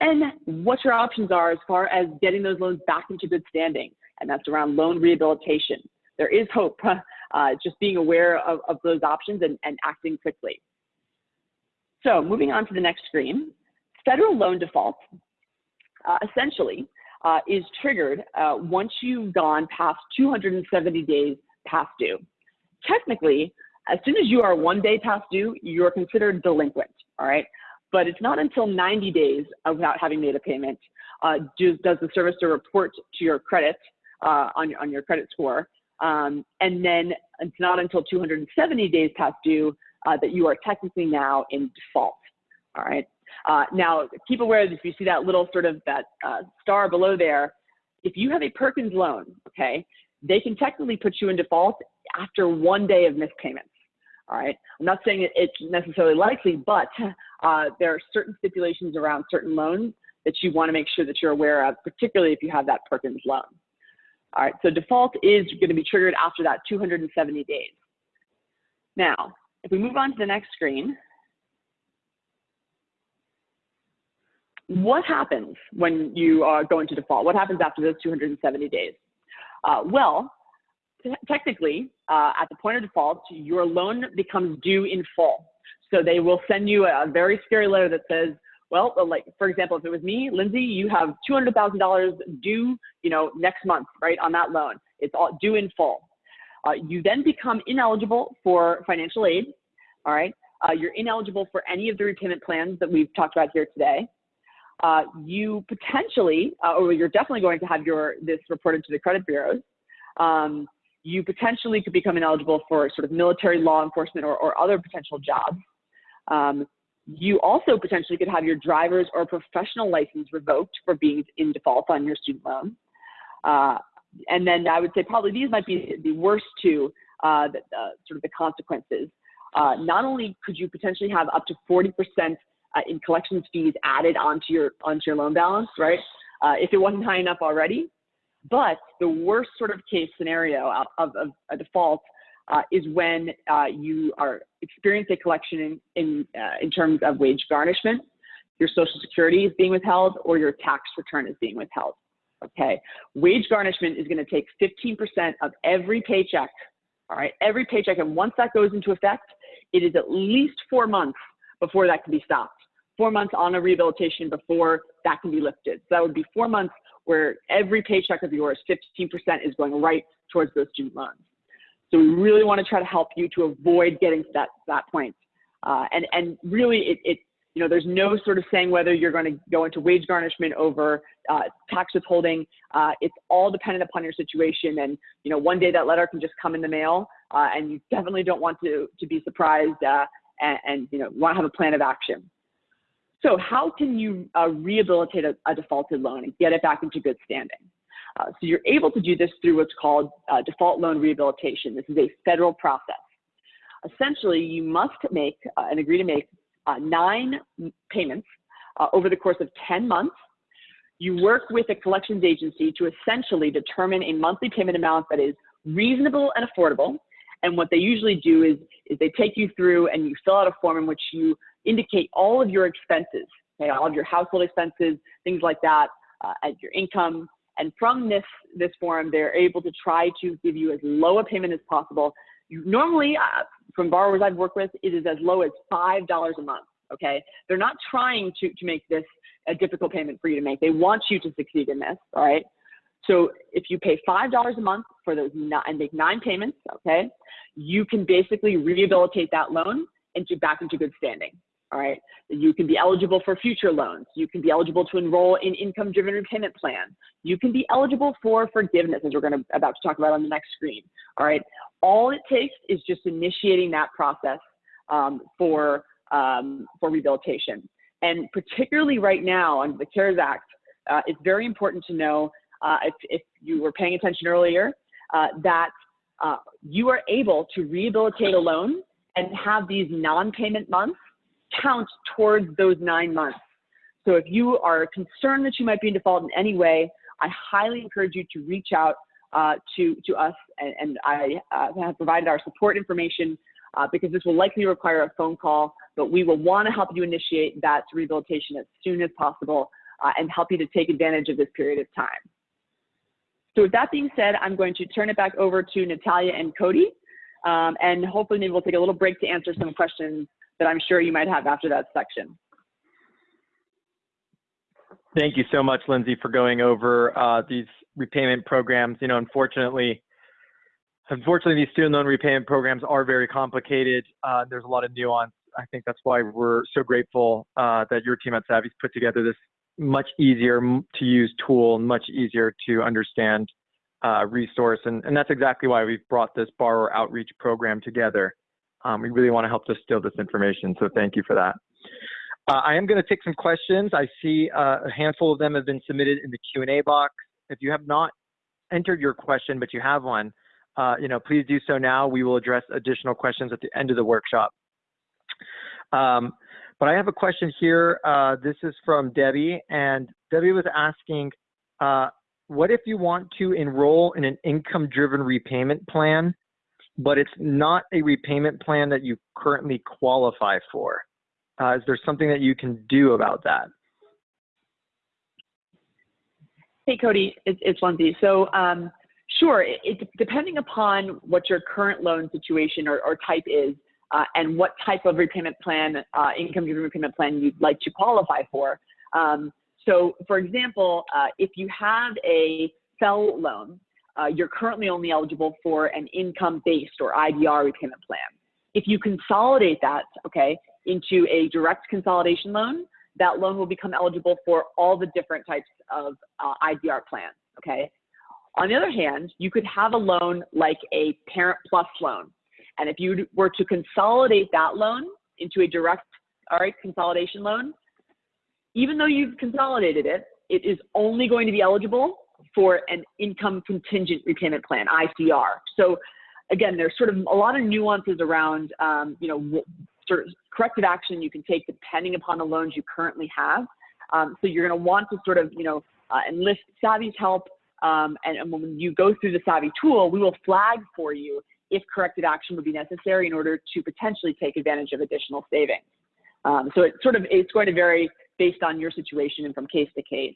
and what your options are as far as getting those loans back into good standing. And that's around loan rehabilitation. There is hope, [LAUGHS] uh, just being aware of, of those options and, and acting quickly. So moving on to the next screen, federal loan default uh, essentially uh, is triggered uh, once you've gone past 270 days past due. Technically, as soon as you are one day past due, you're considered delinquent, all right? But it's not until 90 days without having made a payment uh, do, does the servicer report to your credit uh, on, on your credit score. Um, and then it's not until 270 days past due uh, that you are technically now in default. All right. Uh, now, keep aware that if you see that little sort of that uh, star below there, if you have a Perkins loan, okay, they can technically put you in default after one day of missed payments. All right. I'm not saying it's necessarily likely, but uh, there are certain stipulations around certain loans that you want to make sure that you're aware of, particularly if you have that Perkins loan. All right. So default is going to be triggered after that 270 days. Now, if we move on to the next screen, what happens when you uh, go into default? What happens after those 270 days? Uh, well, technically, uh, at the point of default, your loan becomes due in full. So they will send you a very scary letter that says, well, like for example, if it was me, Lindsay, you have $200,000 due, you know, next month, right, on that loan. It's all due in full. Uh, you then become ineligible for financial aid. All right. Uh, you're ineligible for any of the repayment plans that we've talked about here today. Uh, you potentially, uh, or you're definitely going to have your this reported to the credit bureaus. Um, you potentially could become ineligible for sort of military law enforcement or, or other potential jobs. Um, you also potentially could have your driver's or professional license revoked for being in default on your student loan. Uh, and then I would say probably these might be the worst two, uh, uh, sort of the consequences. Uh, not only could you potentially have up to 40% uh, in collections fees added onto your onto your loan balance, right? Uh, if it wasn't high enough already, but the worst sort of case scenario of, of, a default uh, is when uh, you are experiencing a collection in, in, uh, in terms of wage garnishment, your social security is being withheld, or your tax return is being withheld. Okay, wage garnishment is going to take 15% of every paycheck. All right, every paycheck, and once that goes into effect, it is at least four months before that can be stopped. Four months on a rehabilitation before that can be lifted. So that would be four months where every paycheck of yours, 15% is going right towards those student loans. So we really want to try to help you to avoid getting to that, that point. Uh, and, and really, it, it, you know, there's no sort of saying whether you're going to go into wage garnishment over uh, tax withholding. Uh, it's all dependent upon your situation. And, you know, one day that letter can just come in the mail, uh, and you definitely don't want to, to be surprised uh, and, and, you know, want to have a plan of action. So how can you uh, rehabilitate a, a, defaulted loan and get it back into good standing? Uh, so you're able to do this through what's called uh, default loan rehabilitation. This is a federal process. Essentially, you must make uh, and agree to make uh, nine payments uh, over the course of 10 months. You work with a collections agency to essentially determine a monthly payment amount that is reasonable and affordable. And what they usually do is, is they take you through and you fill out a form in which you indicate all of your expenses, okay, all of your household expenses, things like that, uh, your income. And from this, this form, they're able to try to give you as low a payment as possible. You, normally, uh, from borrowers I've worked with, it is as low as $5 a month, okay? They're not trying to, to make this a difficult payment for you to make. They want you to succeed in this, all right? So if you pay $5 a month for those nine, and make nine payments, okay, you can basically rehabilitate that loan into back into good standing. All right. You can be eligible for future loans. You can be eligible to enroll in income driven repayment plans. You can be eligible for forgiveness, as we're going to about to talk about on the next screen. All right. All it takes is just initiating that process um, for um, for rehabilitation. And particularly right now under the CARES Act, uh, it's very important to know uh, if, if you were paying attention earlier uh, that uh, you are able to rehabilitate a loan and have these non-payment months count towards those nine months. So if you are concerned that you might be in default in any way, I highly encourage you to reach out uh, to, to us and, and I uh, have provided our support information uh, because this will likely require a phone call, but we will want to help you initiate that rehabilitation as soon as possible uh, and help you to take advantage of this period of time. So with that being said, I'm going to turn it back over to Natalia and Cody, um, and hopefully maybe we'll take a little break to answer some questions that I'm sure you might have after that section. Thank you so much, Lindsay, for going over uh, these repayment programs. You know, unfortunately, unfortunately, these student loan repayment programs are very complicated. Uh, there's a lot of nuance. I think that's why we're so grateful uh, that your team at Savi's put together this much easier to use tool, much easier to understand uh, resource. And, and that's exactly why we've brought this borrower outreach program together. Um, we really want to help distill this information, so thank you for that. Uh, I am going to take some questions. I see uh, a handful of them have been submitted in the Q&A box. If you have not entered your question, but you have one, uh, you know, please do so now. We will address additional questions at the end of the workshop. Um, but I have a question here. Uh, this is from Debbie, and Debbie was asking, uh, what if you want to enroll in an income-driven repayment plan, but it's not a repayment plan that you currently qualify for? Uh, is there something that you can do about that? Hey, Cody, it's, Lindsay. So, um, sure, it, it, depending upon what your current loan situation or, or type is, uh, and what type of repayment plan, uh, income-driven repayment plan you'd like to qualify for. Um, so, for example, uh, if you have a FFEL loan, uh, you're currently only eligible for an income-based or IDR repayment plan. If you consolidate that, okay, into a direct consolidation loan, that loan will become eligible for all the different types of uh, IDR plans, okay? On the other hand, you could have a loan like a Parent Plus loan, and if you were to consolidate that loan into a direct, all right, consolidation loan, even though you've consolidated it, it is only going to be eligible for an income contingent repayment plan, ICR. So again, there's sort of a lot of nuances around, um, you know, sort of corrective action you can take depending upon the loans you currently have. Um, so you're going to want to sort of, you know, uh, enlist Savi's help. Um, and, and, when you go through the Savi tool, we will flag for you if corrective action would be necessary in order to potentially take advantage of additional savings. Um, so it sort of it's going to vary based on your situation and from case to case.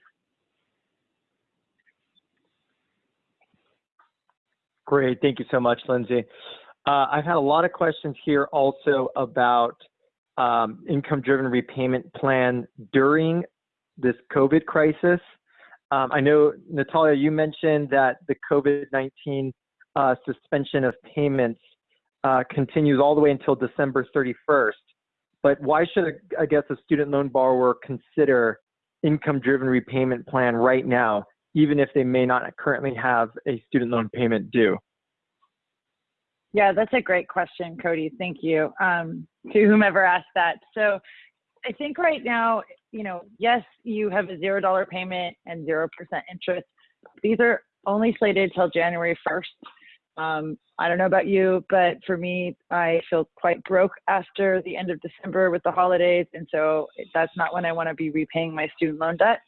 Great, thank you so much, Lindsay. Uh, I've had a lot of questions here also about um, income-driven repayment plan during this COVID crisis. Um, I know, Natalia, you mentioned that the COVID-19 uh, suspension of payments uh, continues all the way until December 31st. But why should, I guess, a student loan borrower consider income-driven repayment plan right now, even if they may not currently have a student loan payment due? Yeah, that's a great question, Cody. Thank you um, to whomever asked that. So I think right now, you know, yes, you have a zero dollar payment and zero percent interest. These are only slated till January 1st. Um, I don't know about you, but for me, I feel quite broke after the end of December with the holidays. And so that's not when I want to be repaying my student loan debt.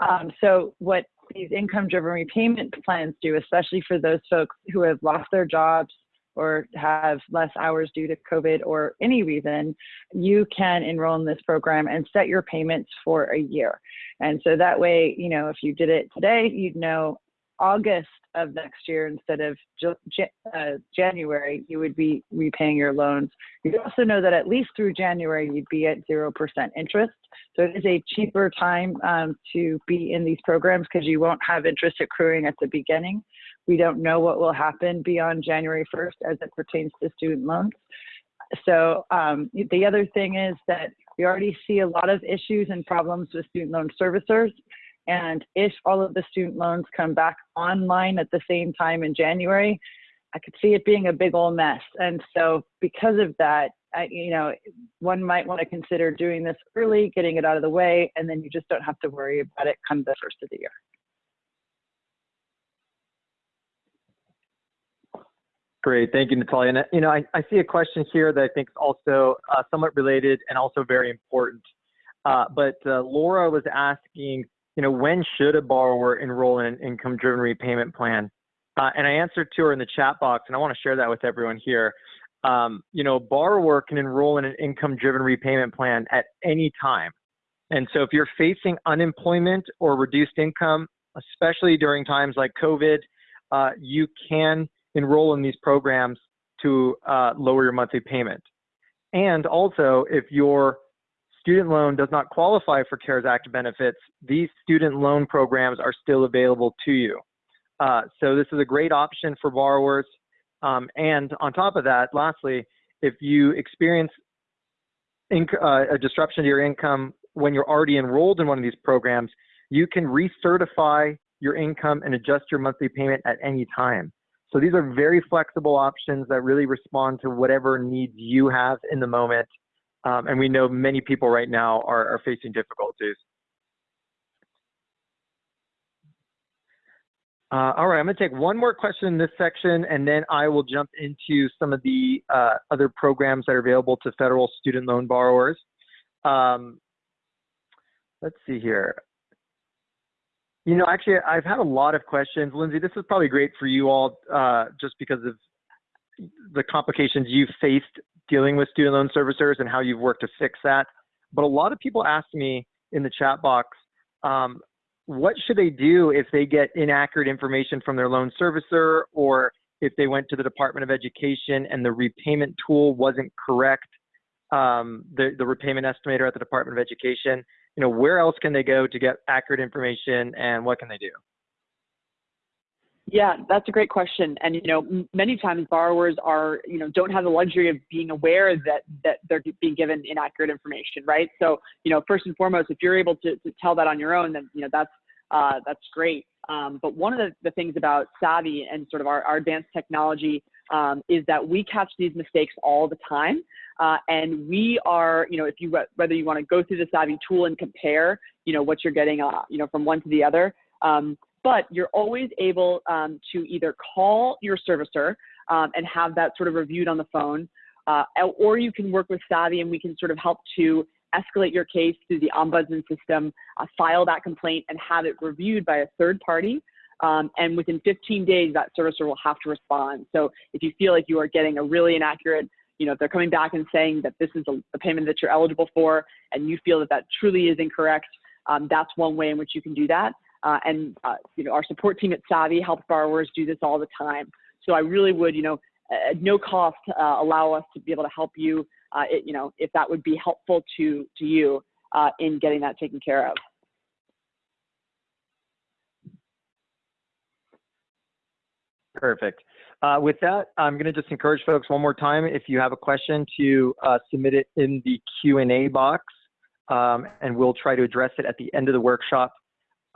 Um, so what these income driven repayment plans do, especially for those folks who have lost their jobs or have less hours due to COVID or any reason, you can enroll in this program and set your payments for a year. And so that way, you know, if you did it today, you'd know August of next year instead of uh, January, you would be repaying your loans. You also know that at least through January, you'd be at 0% interest. So it is a cheaper time um, to be in these programs because you won't have interest accruing at the beginning. We don't know what will happen beyond January 1st as it pertains to student loans. So um, the other thing is that we already see a lot of issues and problems with student loan servicers. And if all of the student loans come back online at the same time in January, I could see it being a big old mess. And so because of that, I, you know, one might want to consider doing this early, getting it out of the way, and then you just don't have to worry about it come the first of the year. Great, thank you, Natalia. And you know, I, I see a question here that I think is also uh, somewhat related and also very important. Uh, but uh, Laura was asking, you know, when should a borrower enroll in an income-driven repayment plan? Uh, and I answered to her in the chat box, and I want to share that with everyone here. Um, you know, a borrower can enroll in an income-driven repayment plan at any time. And so if you're facing unemployment or reduced income, especially during times like COVID, uh, you can enroll in these programs to uh, lower your monthly payment. And also, if your student loan does not qualify for CARES Act benefits, these student loan programs are still available to you. Uh, so this is a great option for borrowers. Um, and on top of that, lastly, if you experience uh, a disruption to your income when you're already enrolled in one of these programs, you can recertify your income and adjust your monthly payment at any time. So these are very flexible options that really respond to whatever needs you have in the moment. Um, and we know many people right now are, are facing difficulties. Uh, all right, I'm going to take one more question in this section, and then I will jump into some of the uh, other programs that are available to federal student loan borrowers. Um, let's see here. You know, actually, I've had a lot of questions. Lindsay, this is probably great for you all uh, just because of the complications you've faced dealing with student loan servicers and how you've worked to fix that. But a lot of people ask me in the chat box, um, what should they do if they get inaccurate information from their loan servicer or if they went to the Department of Education and the repayment tool wasn't correct, um, the, the repayment estimator at the Department of Education? you know, where else can they go to get accurate information and what can they do? Yeah, that's a great question. And you know, many times borrowers are, you know, don't have the luxury of being aware that that they're being given inaccurate information, right? So, you know, first and foremost, if you're able to, to tell that on your own, then you know that's uh, that's great. Um, but one of the, the things about Savi and sort of our, our advanced technology um, is that we catch these mistakes all the time. Uh, and we are, you know, if you whether you want to go through the Savi tool and compare, you know, what you're getting, uh, you know, from one to the other, um, but you're always able um, to either call your servicer um, and have that sort of reviewed on the phone, uh, or you can work with Savi and we can sort of help to escalate your case through the ombudsman system, uh, file that complaint, and have it reviewed by a third party. Um, and within 15 days, that servicer will have to respond. So if you feel like you are getting a really inaccurate you know, if they're coming back and saying that this is a, a payment that you're eligible for and you feel that that truly is incorrect, um, that's one way in which you can do that. Uh, and, uh, you know, our support team at Savi helps borrowers do this all the time. So I really would, you know, at no cost, uh, allow us to be able to help you, uh, it, you know, if that would be helpful to, to you uh, in getting that taken care of. Perfect. Uh, with that, I'm going to just encourage folks one more time, if you have a question, to uh, submit it in the Q&A box, um, and we'll try to address it at the end of the workshop.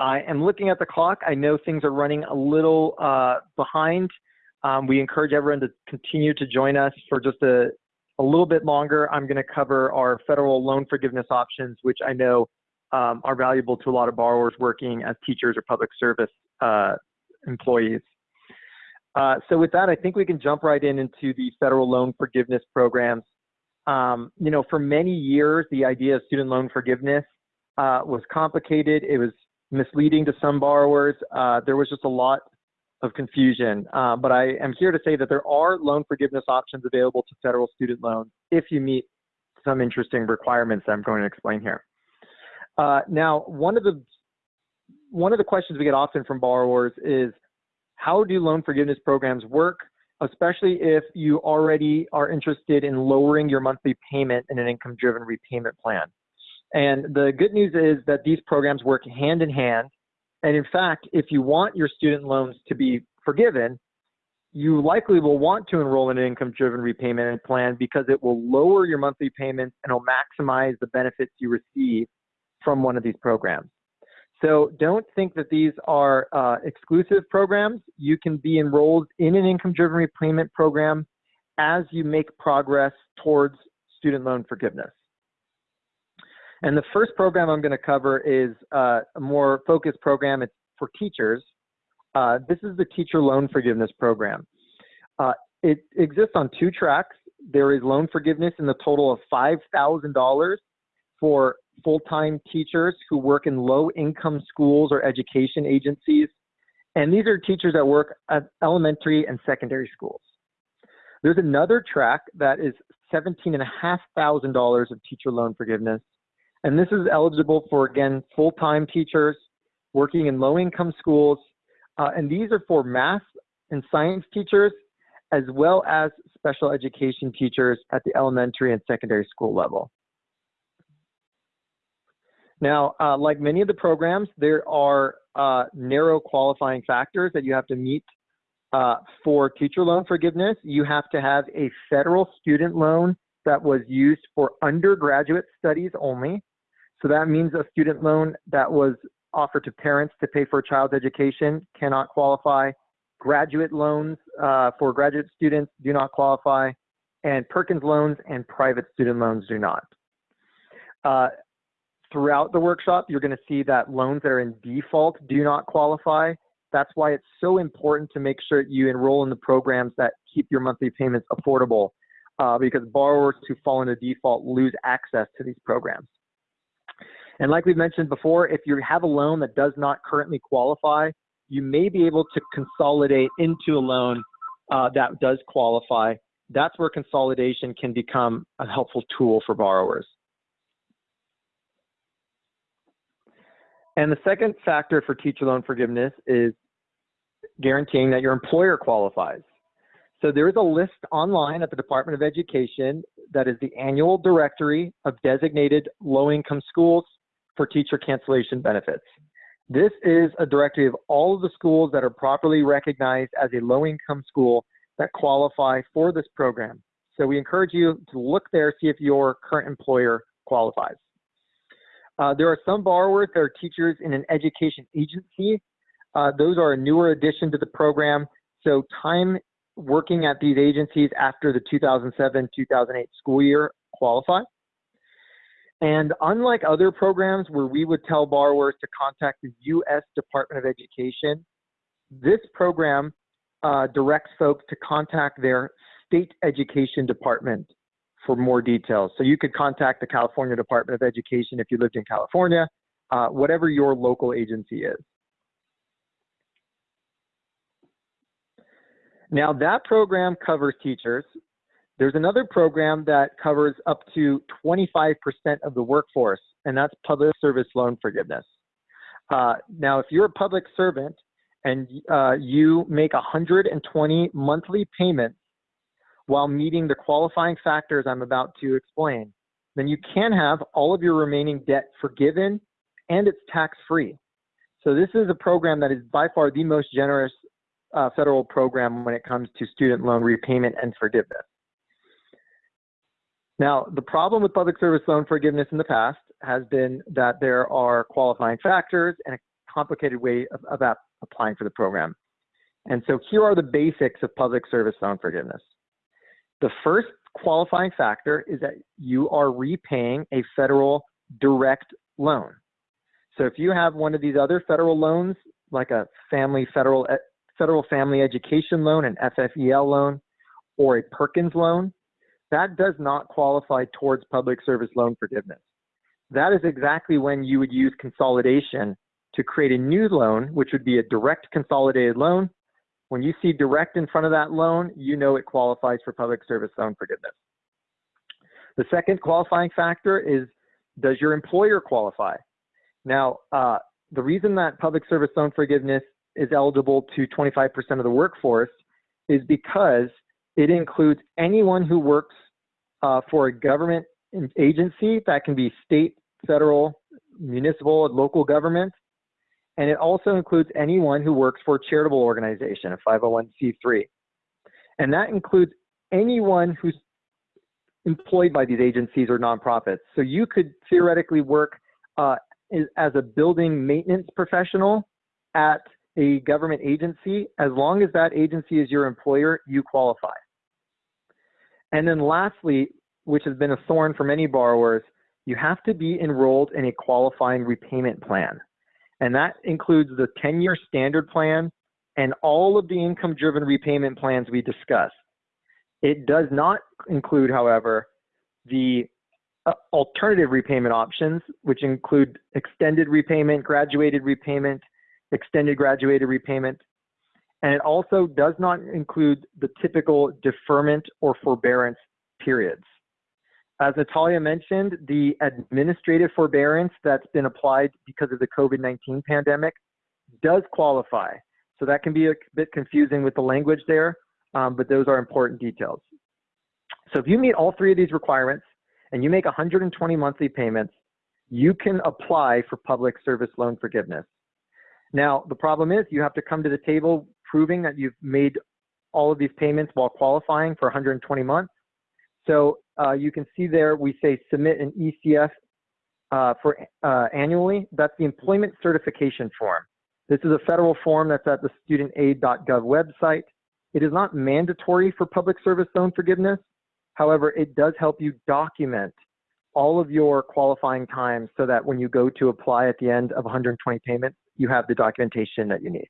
I am looking at the clock. I know things are running a little uh, behind. Um, we encourage everyone to continue to join us for just a, a little bit longer. I'm going to cover our federal loan forgiveness options, which I know um, are valuable to a lot of borrowers working as teachers or public service uh, employees. Uh, so with that, I think we can jump right in into the federal loan forgiveness programs. Um, you know, for many years, the idea of student loan forgiveness uh, was complicated. It was misleading to some borrowers. Uh, there was just a lot of confusion. Uh, but I am here to say that there are loan forgiveness options available to federal student loans if you meet some interesting requirements that I'm going to explain here. Uh, now, one of the one of the questions we get often from borrowers is how do loan forgiveness programs work, especially if you already are interested in lowering your monthly payment in an income-driven repayment plan. And the good news is that these programs work hand in hand. And in fact, if you want your student loans to be forgiven, you likely will want to enroll in an income-driven repayment plan because it will lower your monthly payments and will maximize the benefits you receive from one of these programs. So don't think that these are uh, exclusive programs. You can be enrolled in an income-driven repayment program as you make progress towards student loan forgiveness. And the first program I'm going to cover is uh, a more focused program. It's for teachers. Uh, this is the teacher loan forgiveness program. Uh, it exists on two tracks. There is loan forgiveness in the total of $5,000 for full-time teachers who work in low-income schools or education agencies. And these are teachers that work at elementary and secondary schools. There's another track that is $17,500 of teacher loan forgiveness and this is eligible for, again, full-time teachers working in low-income schools. Uh, and these are for math and science teachers, as well as special education teachers at the elementary and secondary school level. Now, uh, like many of the programs, there are uh, narrow qualifying factors that you have to meet uh, for teacher loan forgiveness. You have to have a federal student loan that was used for undergraduate studies only. So that means a student loan that was offered to parents to pay for a child's education cannot qualify. Graduate loans uh, for graduate students do not qualify, and Perkins loans and private student loans do not. Uh, throughout the workshop, you're going to see that loans that are in default do not qualify. That's why it's so important to make sure you enroll in the programs that keep your monthly payments affordable, uh, because borrowers who fall into default lose access to these programs. And like we've mentioned before, if you have a loan that does not currently qualify, you may be able to consolidate into a loan uh, that does qualify. That's where consolidation can become a helpful tool for borrowers. And the second factor for teacher loan forgiveness is guaranteeing that your employer qualifies. So there is a list online at the Department of Education that is the annual directory of designated low-income schools for teacher cancellation benefits. This is a directory of all of the schools that are properly recognized as a low-income school that qualify for this program. So we encourage you to look there, see if your current employer qualifies. Uh, there are some borrowers that are teachers in an education agency. Uh, those are a newer addition to the program. So time working at these agencies after the 2007-2008 school year qualify. And unlike other programs where we would tell borrowers to contact the U.S. Department of Education, this program uh, directs folks to contact their state education department for more details. So you could contact the California Department of Education if you lived in California, uh, whatever your local agency is. Now that program covers teachers, there's another program that covers up to 25% of the workforce, and that's public service loan forgiveness. Uh, now, if you're a public servant and uh, you make 120 monthly payments while meeting the qualifying factors I'm about to explain, then you can have all of your remaining debt forgiven and it's tax free. So this is a program that is by far the most generous uh, federal program when it comes to student loan repayment and forgiveness. Now, the problem with public service loan forgiveness in the past has been that there are qualifying factors and a complicated way of, of applying for the program. And so here are the basics of public service loan forgiveness. The first qualifying factor is that you are repaying a federal direct loan. So if you have one of these other federal loans, like a family federal federal family education loan, an FFEL loan, or a Perkins loan, that does not qualify towards public service loan forgiveness. That is exactly when you would use consolidation to create a new loan, which would be a direct consolidated loan. When you see direct in front of that loan, you know it qualifies for public service loan forgiveness. The second qualifying factor is, does your employer qualify? Now, uh, the reason that public service loan forgiveness is eligible to 25% of the workforce is because it includes anyone who works uh, for a government agency that can be state, federal, municipal, local government. And it also includes anyone who works for a charitable organization, a 501c3. And that includes anyone who's employed by these agencies or nonprofits. So you could theoretically work uh, as a building maintenance professional at a government agency. As long as that agency is your employer, you qualify. And then lastly, which has been a thorn for many borrowers, you have to be enrolled in a qualifying repayment plan. And that includes the 10-year standard plan and all of the income-driven repayment plans we discussed. It does not include, however, the uh, alternative repayment options, which include extended repayment, graduated repayment, extended graduated repayment, and it also does not include the typical deferment or forbearance periods. As Natalia mentioned, the administrative forbearance that's been applied because of the COVID-19 pandemic does qualify. So that can be a bit confusing with the language there, um, but those are important details. So if you meet all three of these requirements and you make 120 monthly payments, you can apply for public service loan forgiveness. Now, the problem is you have to come to the table proving that you've made all of these payments while qualifying for 120 months. So uh, you can see there, we say submit an ECF uh, for uh, annually. That's the employment certification form. This is a federal form that's at the studentaid.gov website. It is not mandatory for public service loan forgiveness. However, it does help you document all of your qualifying time so that when you go to apply at the end of 120 payments, you have the documentation that you need.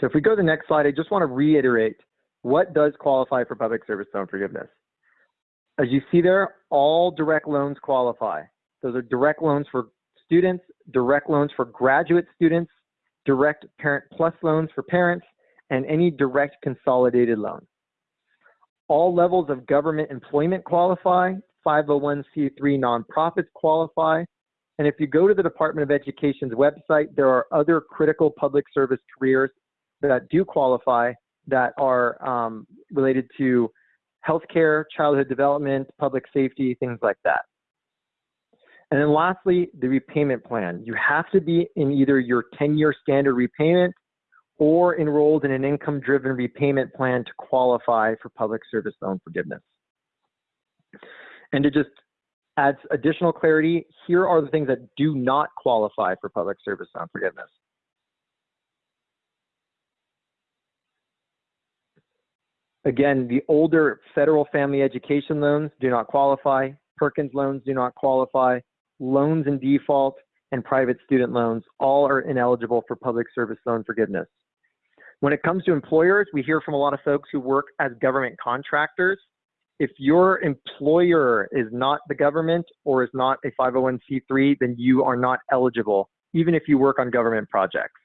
So if we go to the next slide, I just want to reiterate what does qualify for public service loan forgiveness. As you see there, all direct loans qualify. Those are direct loans for students, direct loans for graduate students, direct parent plus loans for parents, and any direct consolidated loan. All levels of government employment qualify, 501c3 nonprofits qualify, and if you go to the Department of Education's website, there are other critical public service careers that do qualify that are um, related to healthcare, childhood development, public safety, things like that. And then lastly, the repayment plan. You have to be in either your 10-year standard repayment or enrolled in an income-driven repayment plan to qualify for public service loan forgiveness. And to just add additional clarity, here are the things that do not qualify for public service loan forgiveness. Again, the older federal family education loans do not qualify. Perkins loans do not qualify. Loans in default and private student loans all are ineligible for public service loan forgiveness. When it comes to employers, we hear from a lot of folks who work as government contractors. If your employer is not the government or is not a 501c3, then you are not eligible, even if you work on government projects.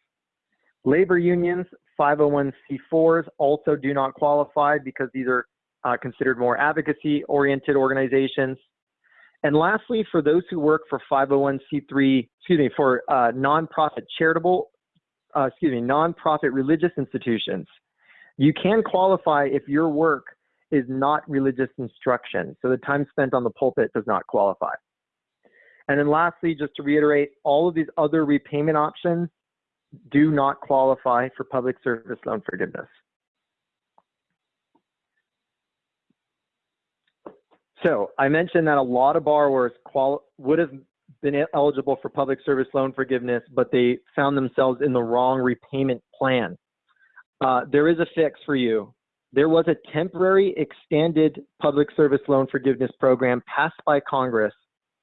Labor unions, 501c4s also do not qualify because these are uh, considered more advocacy oriented organizations. And lastly, for those who work for 501c3, excuse me, for uh, nonprofit charitable, uh, excuse me, nonprofit religious institutions, you can qualify if your work is not religious instruction. So the time spent on the pulpit does not qualify. And then lastly, just to reiterate, all of these other repayment options do not qualify for public service loan forgiveness. So I mentioned that a lot of borrowers would have been eligible for public service loan forgiveness, but they found themselves in the wrong repayment plan. Uh, there is a fix for you. There was a temporary extended public service loan forgiveness program passed by Congress.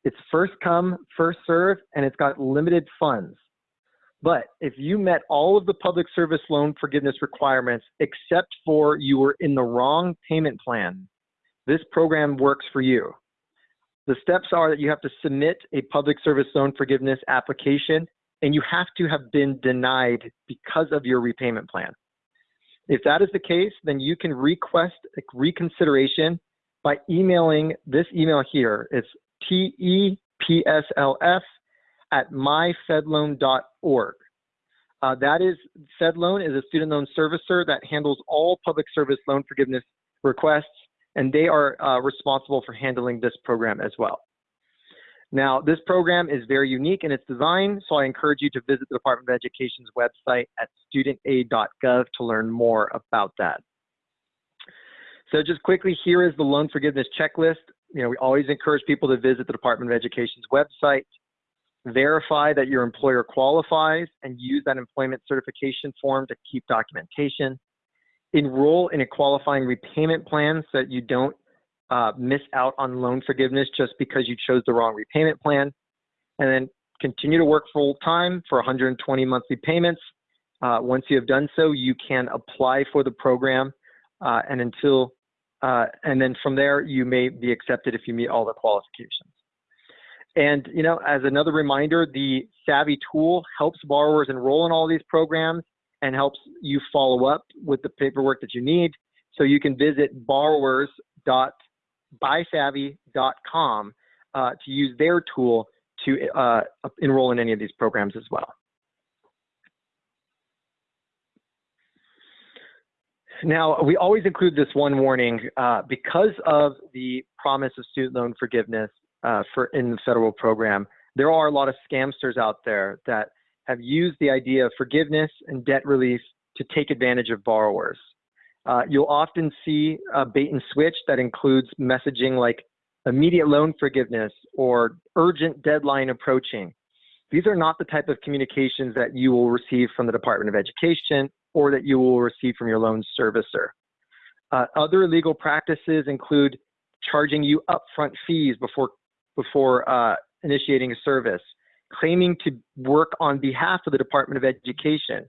It's first come, first serve, and it's got limited funds. But if you met all of the public service loan forgiveness requirements except for you were in the wrong payment plan, this program works for you. The steps are that you have to submit a public service loan forgiveness application and you have to have been denied because of your repayment plan. If that is the case, then you can request reconsideration by emailing this email here. It's TEPSLF at myfedloan.org. Uh, that is, FedLoan is a student loan servicer that handles all public service loan forgiveness requests, and they are uh, responsible for handling this program as well. Now, this program is very unique in its design, so I encourage you to visit the Department of Education's website at studentaid.gov to learn more about that. So just quickly, here is the loan forgiveness checklist. You know, we always encourage people to visit the Department of Education's website, verify that your employer qualifies, and use that employment certification form to keep documentation. Enroll in a qualifying repayment plan so that you don't uh, miss out on loan forgiveness just because you chose the wrong repayment plan. And then continue to work full time for 120 monthly payments. Uh, once you have done so, you can apply for the program. Uh, and until, uh, and then from there, you may be accepted if you meet all the qualifications. And, you know, as another reminder, the Savi tool helps borrowers enroll in all these programs and helps you follow up with the paperwork that you need. So you can visit borrowers.bysavi.com uh, to use their tool to uh, enroll in any of these programs as well. Now, we always include this one warning uh, because of the promise of student loan forgiveness uh, for in the federal program. There are a lot of scamsters out there that have used the idea of forgiveness and debt relief to take advantage of borrowers. Uh, you'll often see a bait and switch that includes messaging like immediate loan forgiveness or urgent deadline approaching. These are not the type of communications that you will receive from the Department of Education or that you will receive from your loan servicer. Uh, other legal practices include charging you upfront fees before before uh, initiating a service, claiming to work on behalf of the Department of Education,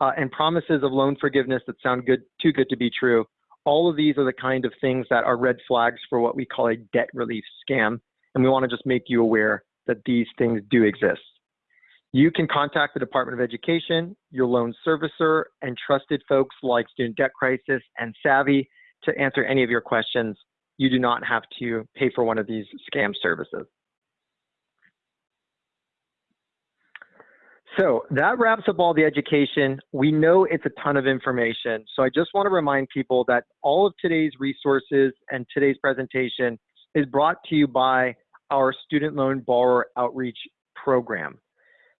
uh, and promises of loan forgiveness that sound good, too good to be true. All of these are the kind of things that are red flags for what we call a debt relief scam. And we want to just make you aware that these things do exist. You can contact the Department of Education, your loan servicer, and trusted folks like Student Debt Crisis and Savi to answer any of your questions you do not have to pay for one of these scam services. So that wraps up all the education. We know it's a ton of information. So I just want to remind people that all of today's resources and today's presentation is brought to you by our Student Loan Borrower Outreach Program.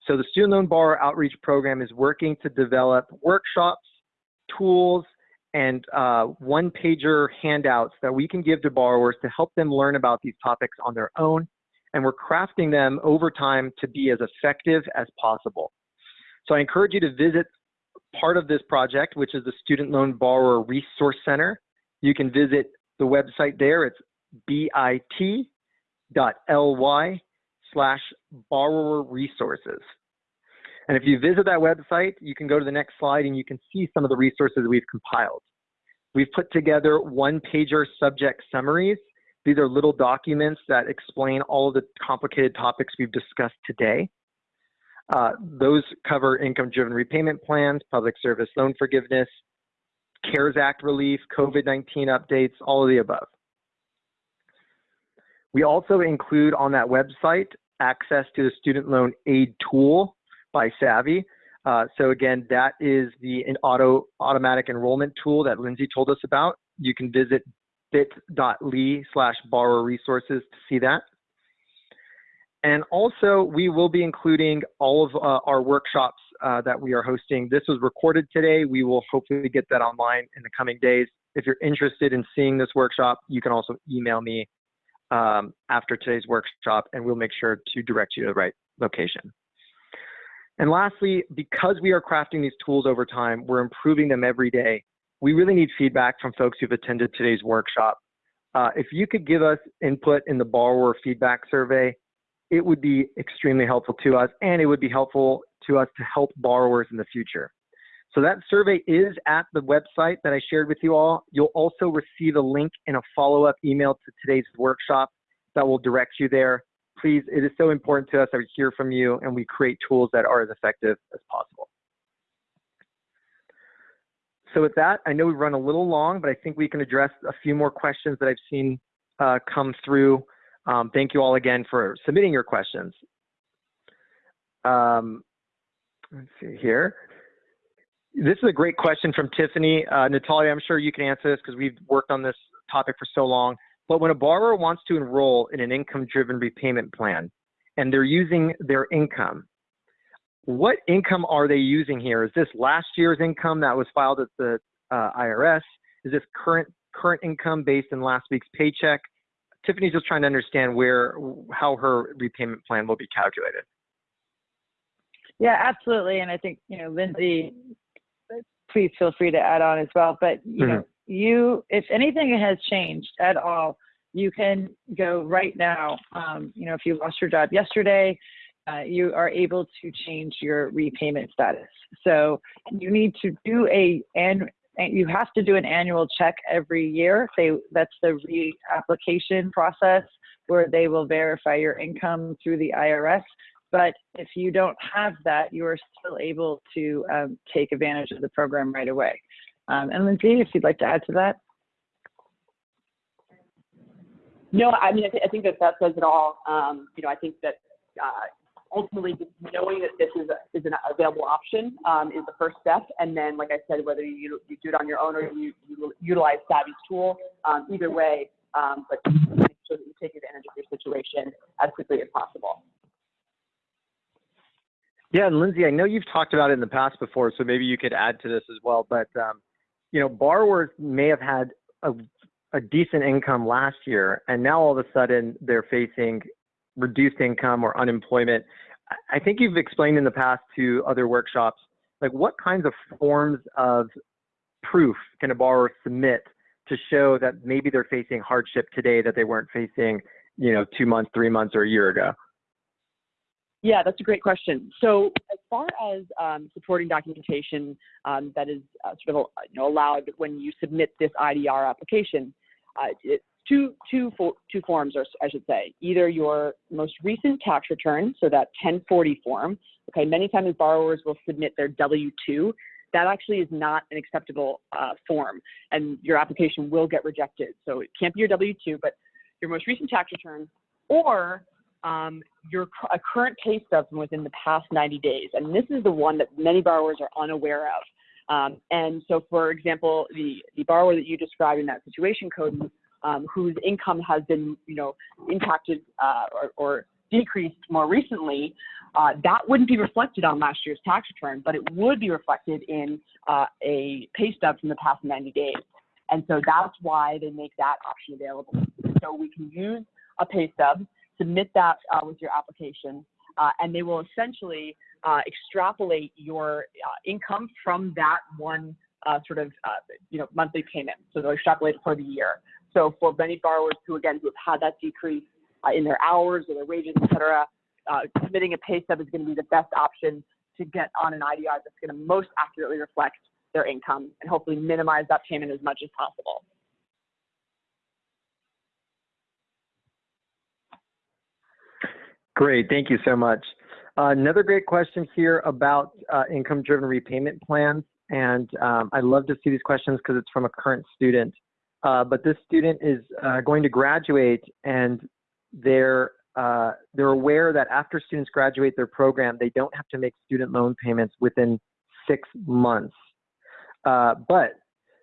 So the Student Loan Borrower Outreach Program is working to develop workshops, tools, and uh, one pager handouts that we can give to borrowers to help them learn about these topics on their own. And we're crafting them over time to be as effective as possible. So I encourage you to visit part of this project, which is the Student Loan Borrower Resource Center. You can visit the website there. It's bit.ly slash borrower resources. And if you visit that website, you can go to the next slide and you can see some of the resources we've compiled. We've put together one pager subject summaries. These are little documents that explain all of the complicated topics we've discussed today. Uh, those cover income driven repayment plans, public service loan forgiveness, CARES Act relief, COVID 19 updates, all of the above. We also include on that website access to the student loan aid tool by Savi. Uh, so again, that is the auto automatic enrollment tool that Lindsay told us about. You can visit bit.ly slash borrower resources to see that. And also, we will be including all of uh, our workshops uh, that we are hosting. This was recorded today. We will hopefully get that online in the coming days. If you're interested in seeing this workshop, you can also email me um, after today's workshop, and we'll make sure to direct you to the right location. And lastly, because we are crafting these tools over time, we're improving them every day. We really need feedback from folks who've attended today's workshop. Uh, if you could give us input in the borrower feedback survey, it would be extremely helpful to us and it would be helpful to us to help borrowers in the future. So that survey is at the website that I shared with you all. You'll also receive a link in a follow-up email to today's workshop that will direct you there. Please, it is so important to us that we hear from you and we create tools that are as effective as possible. So with that, I know we've run a little long, but I think we can address a few more questions that I've seen uh, come through. Um, thank you all again for submitting your questions. Um, let's see here. This is a great question from Tiffany. Uh, Natalia, I'm sure you can answer this because we've worked on this topic for so long. But when a borrower wants to enroll in an income-driven repayment plan and they're using their income, what income are they using here? Is this last year's income that was filed at the uh, IRS? Is this current current income based in last week's paycheck? Tiffany's just trying to understand where how her repayment plan will be calculated. Yeah, absolutely. And I think, you know, Lindsay, please feel free to add on as well. But, you Mhm. know, you, if anything has changed at all, you can go right now. Um, you know, if you lost your job yesterday, uh, you are able to change your repayment status. So you need to do a, and you have to do an annual check every year. They, that's the reapplication process where they will verify your income through the IRS. But if you don't have that, you are still able to um, take advantage of the program right away. Um, and Lindsay, if you'd like to add to that. No, I mean, I, th- I think that that says it all. Um, you know, I think that uh, ultimately just knowing that this is, a, is an available option um, is the first step. And then, like I said, whether you, you do it on your own or you, you utilize Savi's tool, um, either way, um, but make sure that you take advantage of your situation as quickly as possible. Yeah, and Lindsay, I know you've talked about it in the past before, so maybe you could add to this as well. But um, you know, borrowers may have had a, a decent income last year, and now all of a sudden they're facing reduced income or unemployment. I- think you've explained in the past to other workshops, like what kinds of forms of proof can a borrower submit to show that maybe they're facing hardship today that they weren't facing, you know, two months, three months, or a year ago. Yeah, that's a great question. So as far as um, supporting documentation um, that is uh, sort of you know, allowed when you submit this IDR application, uh, it's two, two, fo- two forms, or I should say, either your most recent tax return, so that 1040 form. Okay, many times borrowers will submit their W-2. That actually is not an acceptable uh, form, and your application will get rejected. So it can't be your W-2, but your most recent tax return, or um, your a current pay stub from within the past 90 days. And this is the one that many borrowers are unaware of. Um, and so, for example, the, the borrower that you described in that situation, Cody, um, whose income has been, you know, impacted uh, or, or decreased more recently, uh, that wouldn't be reflected on last year's tax return, but it would be reflected in uh, a pay stub from the past 90 days. And so that's why they make that option available. So we can use a pay stub submit that uh, with your application, uh, and they will essentially uh, extrapolate your income from that one uh, sort of uh, you know monthly payment. So they'll extrapolate for the year. So for many borrowers who again who have had that decrease in their hours or their wages, et cetera, submitting a pay stub is going to be the best option to get on an IDR that's going to most accurately reflect their income and hopefully minimize that payment as much as possible. Great, thank you so much. Uh, another great question here about uh, income-driven repayment plans, and um, I love to see these questions because it's from a current student. Uh, but this student is uh, going to graduate, and they're uh, they're aware that after students graduate their program, they don't have to make student loan payments within six months. Uh, but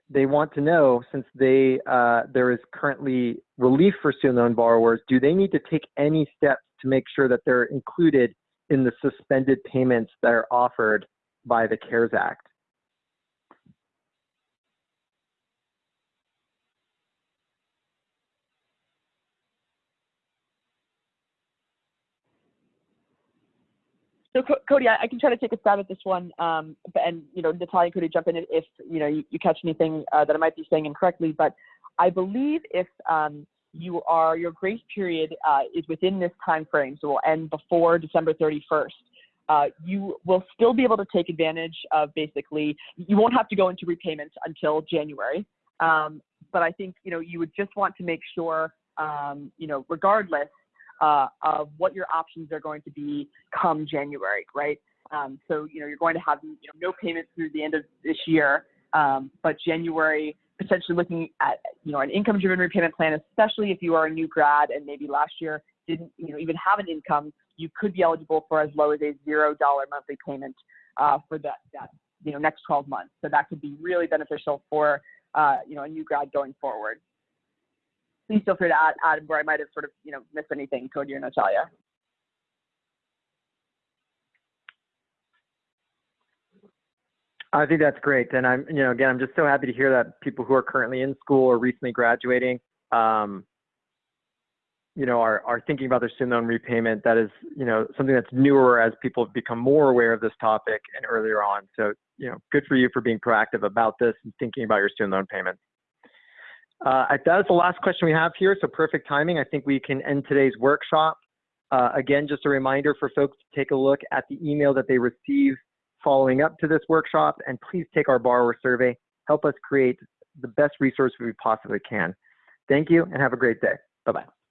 they want to know, since they uh, there is currently relief for student loan borrowers, do they need to take any steps to make sure that they're included in the suspended payments that are offered by the CARES Act? So Cody, I, can try to take a stab at this one, um, and you know Natalia could jump in if you know you, you catch anything uh, that I might be saying incorrectly. But I believe if um, you are your grace period uh, is within this time frame, so it will end before December 31st. uh, you will still be able to take advantage of basically, you won't have to go into repayment until January. Um, but I think, you know, you would just want to make sure, um, you know, regardless uh, of what your options are going to be come January, right? Um, so, you know, you're going to have you know, no payments through the end of this year, um, but January, potentially looking at, you know, an income-driven repayment plan, especially if you are a new grad and maybe last year didn't, you know, even have an income, you could be eligible for as low as a $0 monthly payment uh, for that, that, you know, next 12 months. So that could be really beneficial for, uh, you know, a new grad going forward. Please feel free to add, add where I might have sort of, you know, missed anything, Cody or Natalia. I think that's great. And I'm, you know, again, I'm just so happy to hear that people who are currently in school or recently graduating, um, you know, are, are thinking about their student loan repayment. That is, you know, something that's newer as people become more aware of this topic and earlier on. So, you know, good for you for being proactive about this and thinking about your student loan payments. Uh, that is the last question we have here, so perfect timing. I think we can end today's workshop. Uh, again, just a reminder for folks to take a look at the email that they receive following up to this workshop, and please take our borrower survey. Help us create the best resource we possibly can. Thank you, and have a great day. Bye-bye.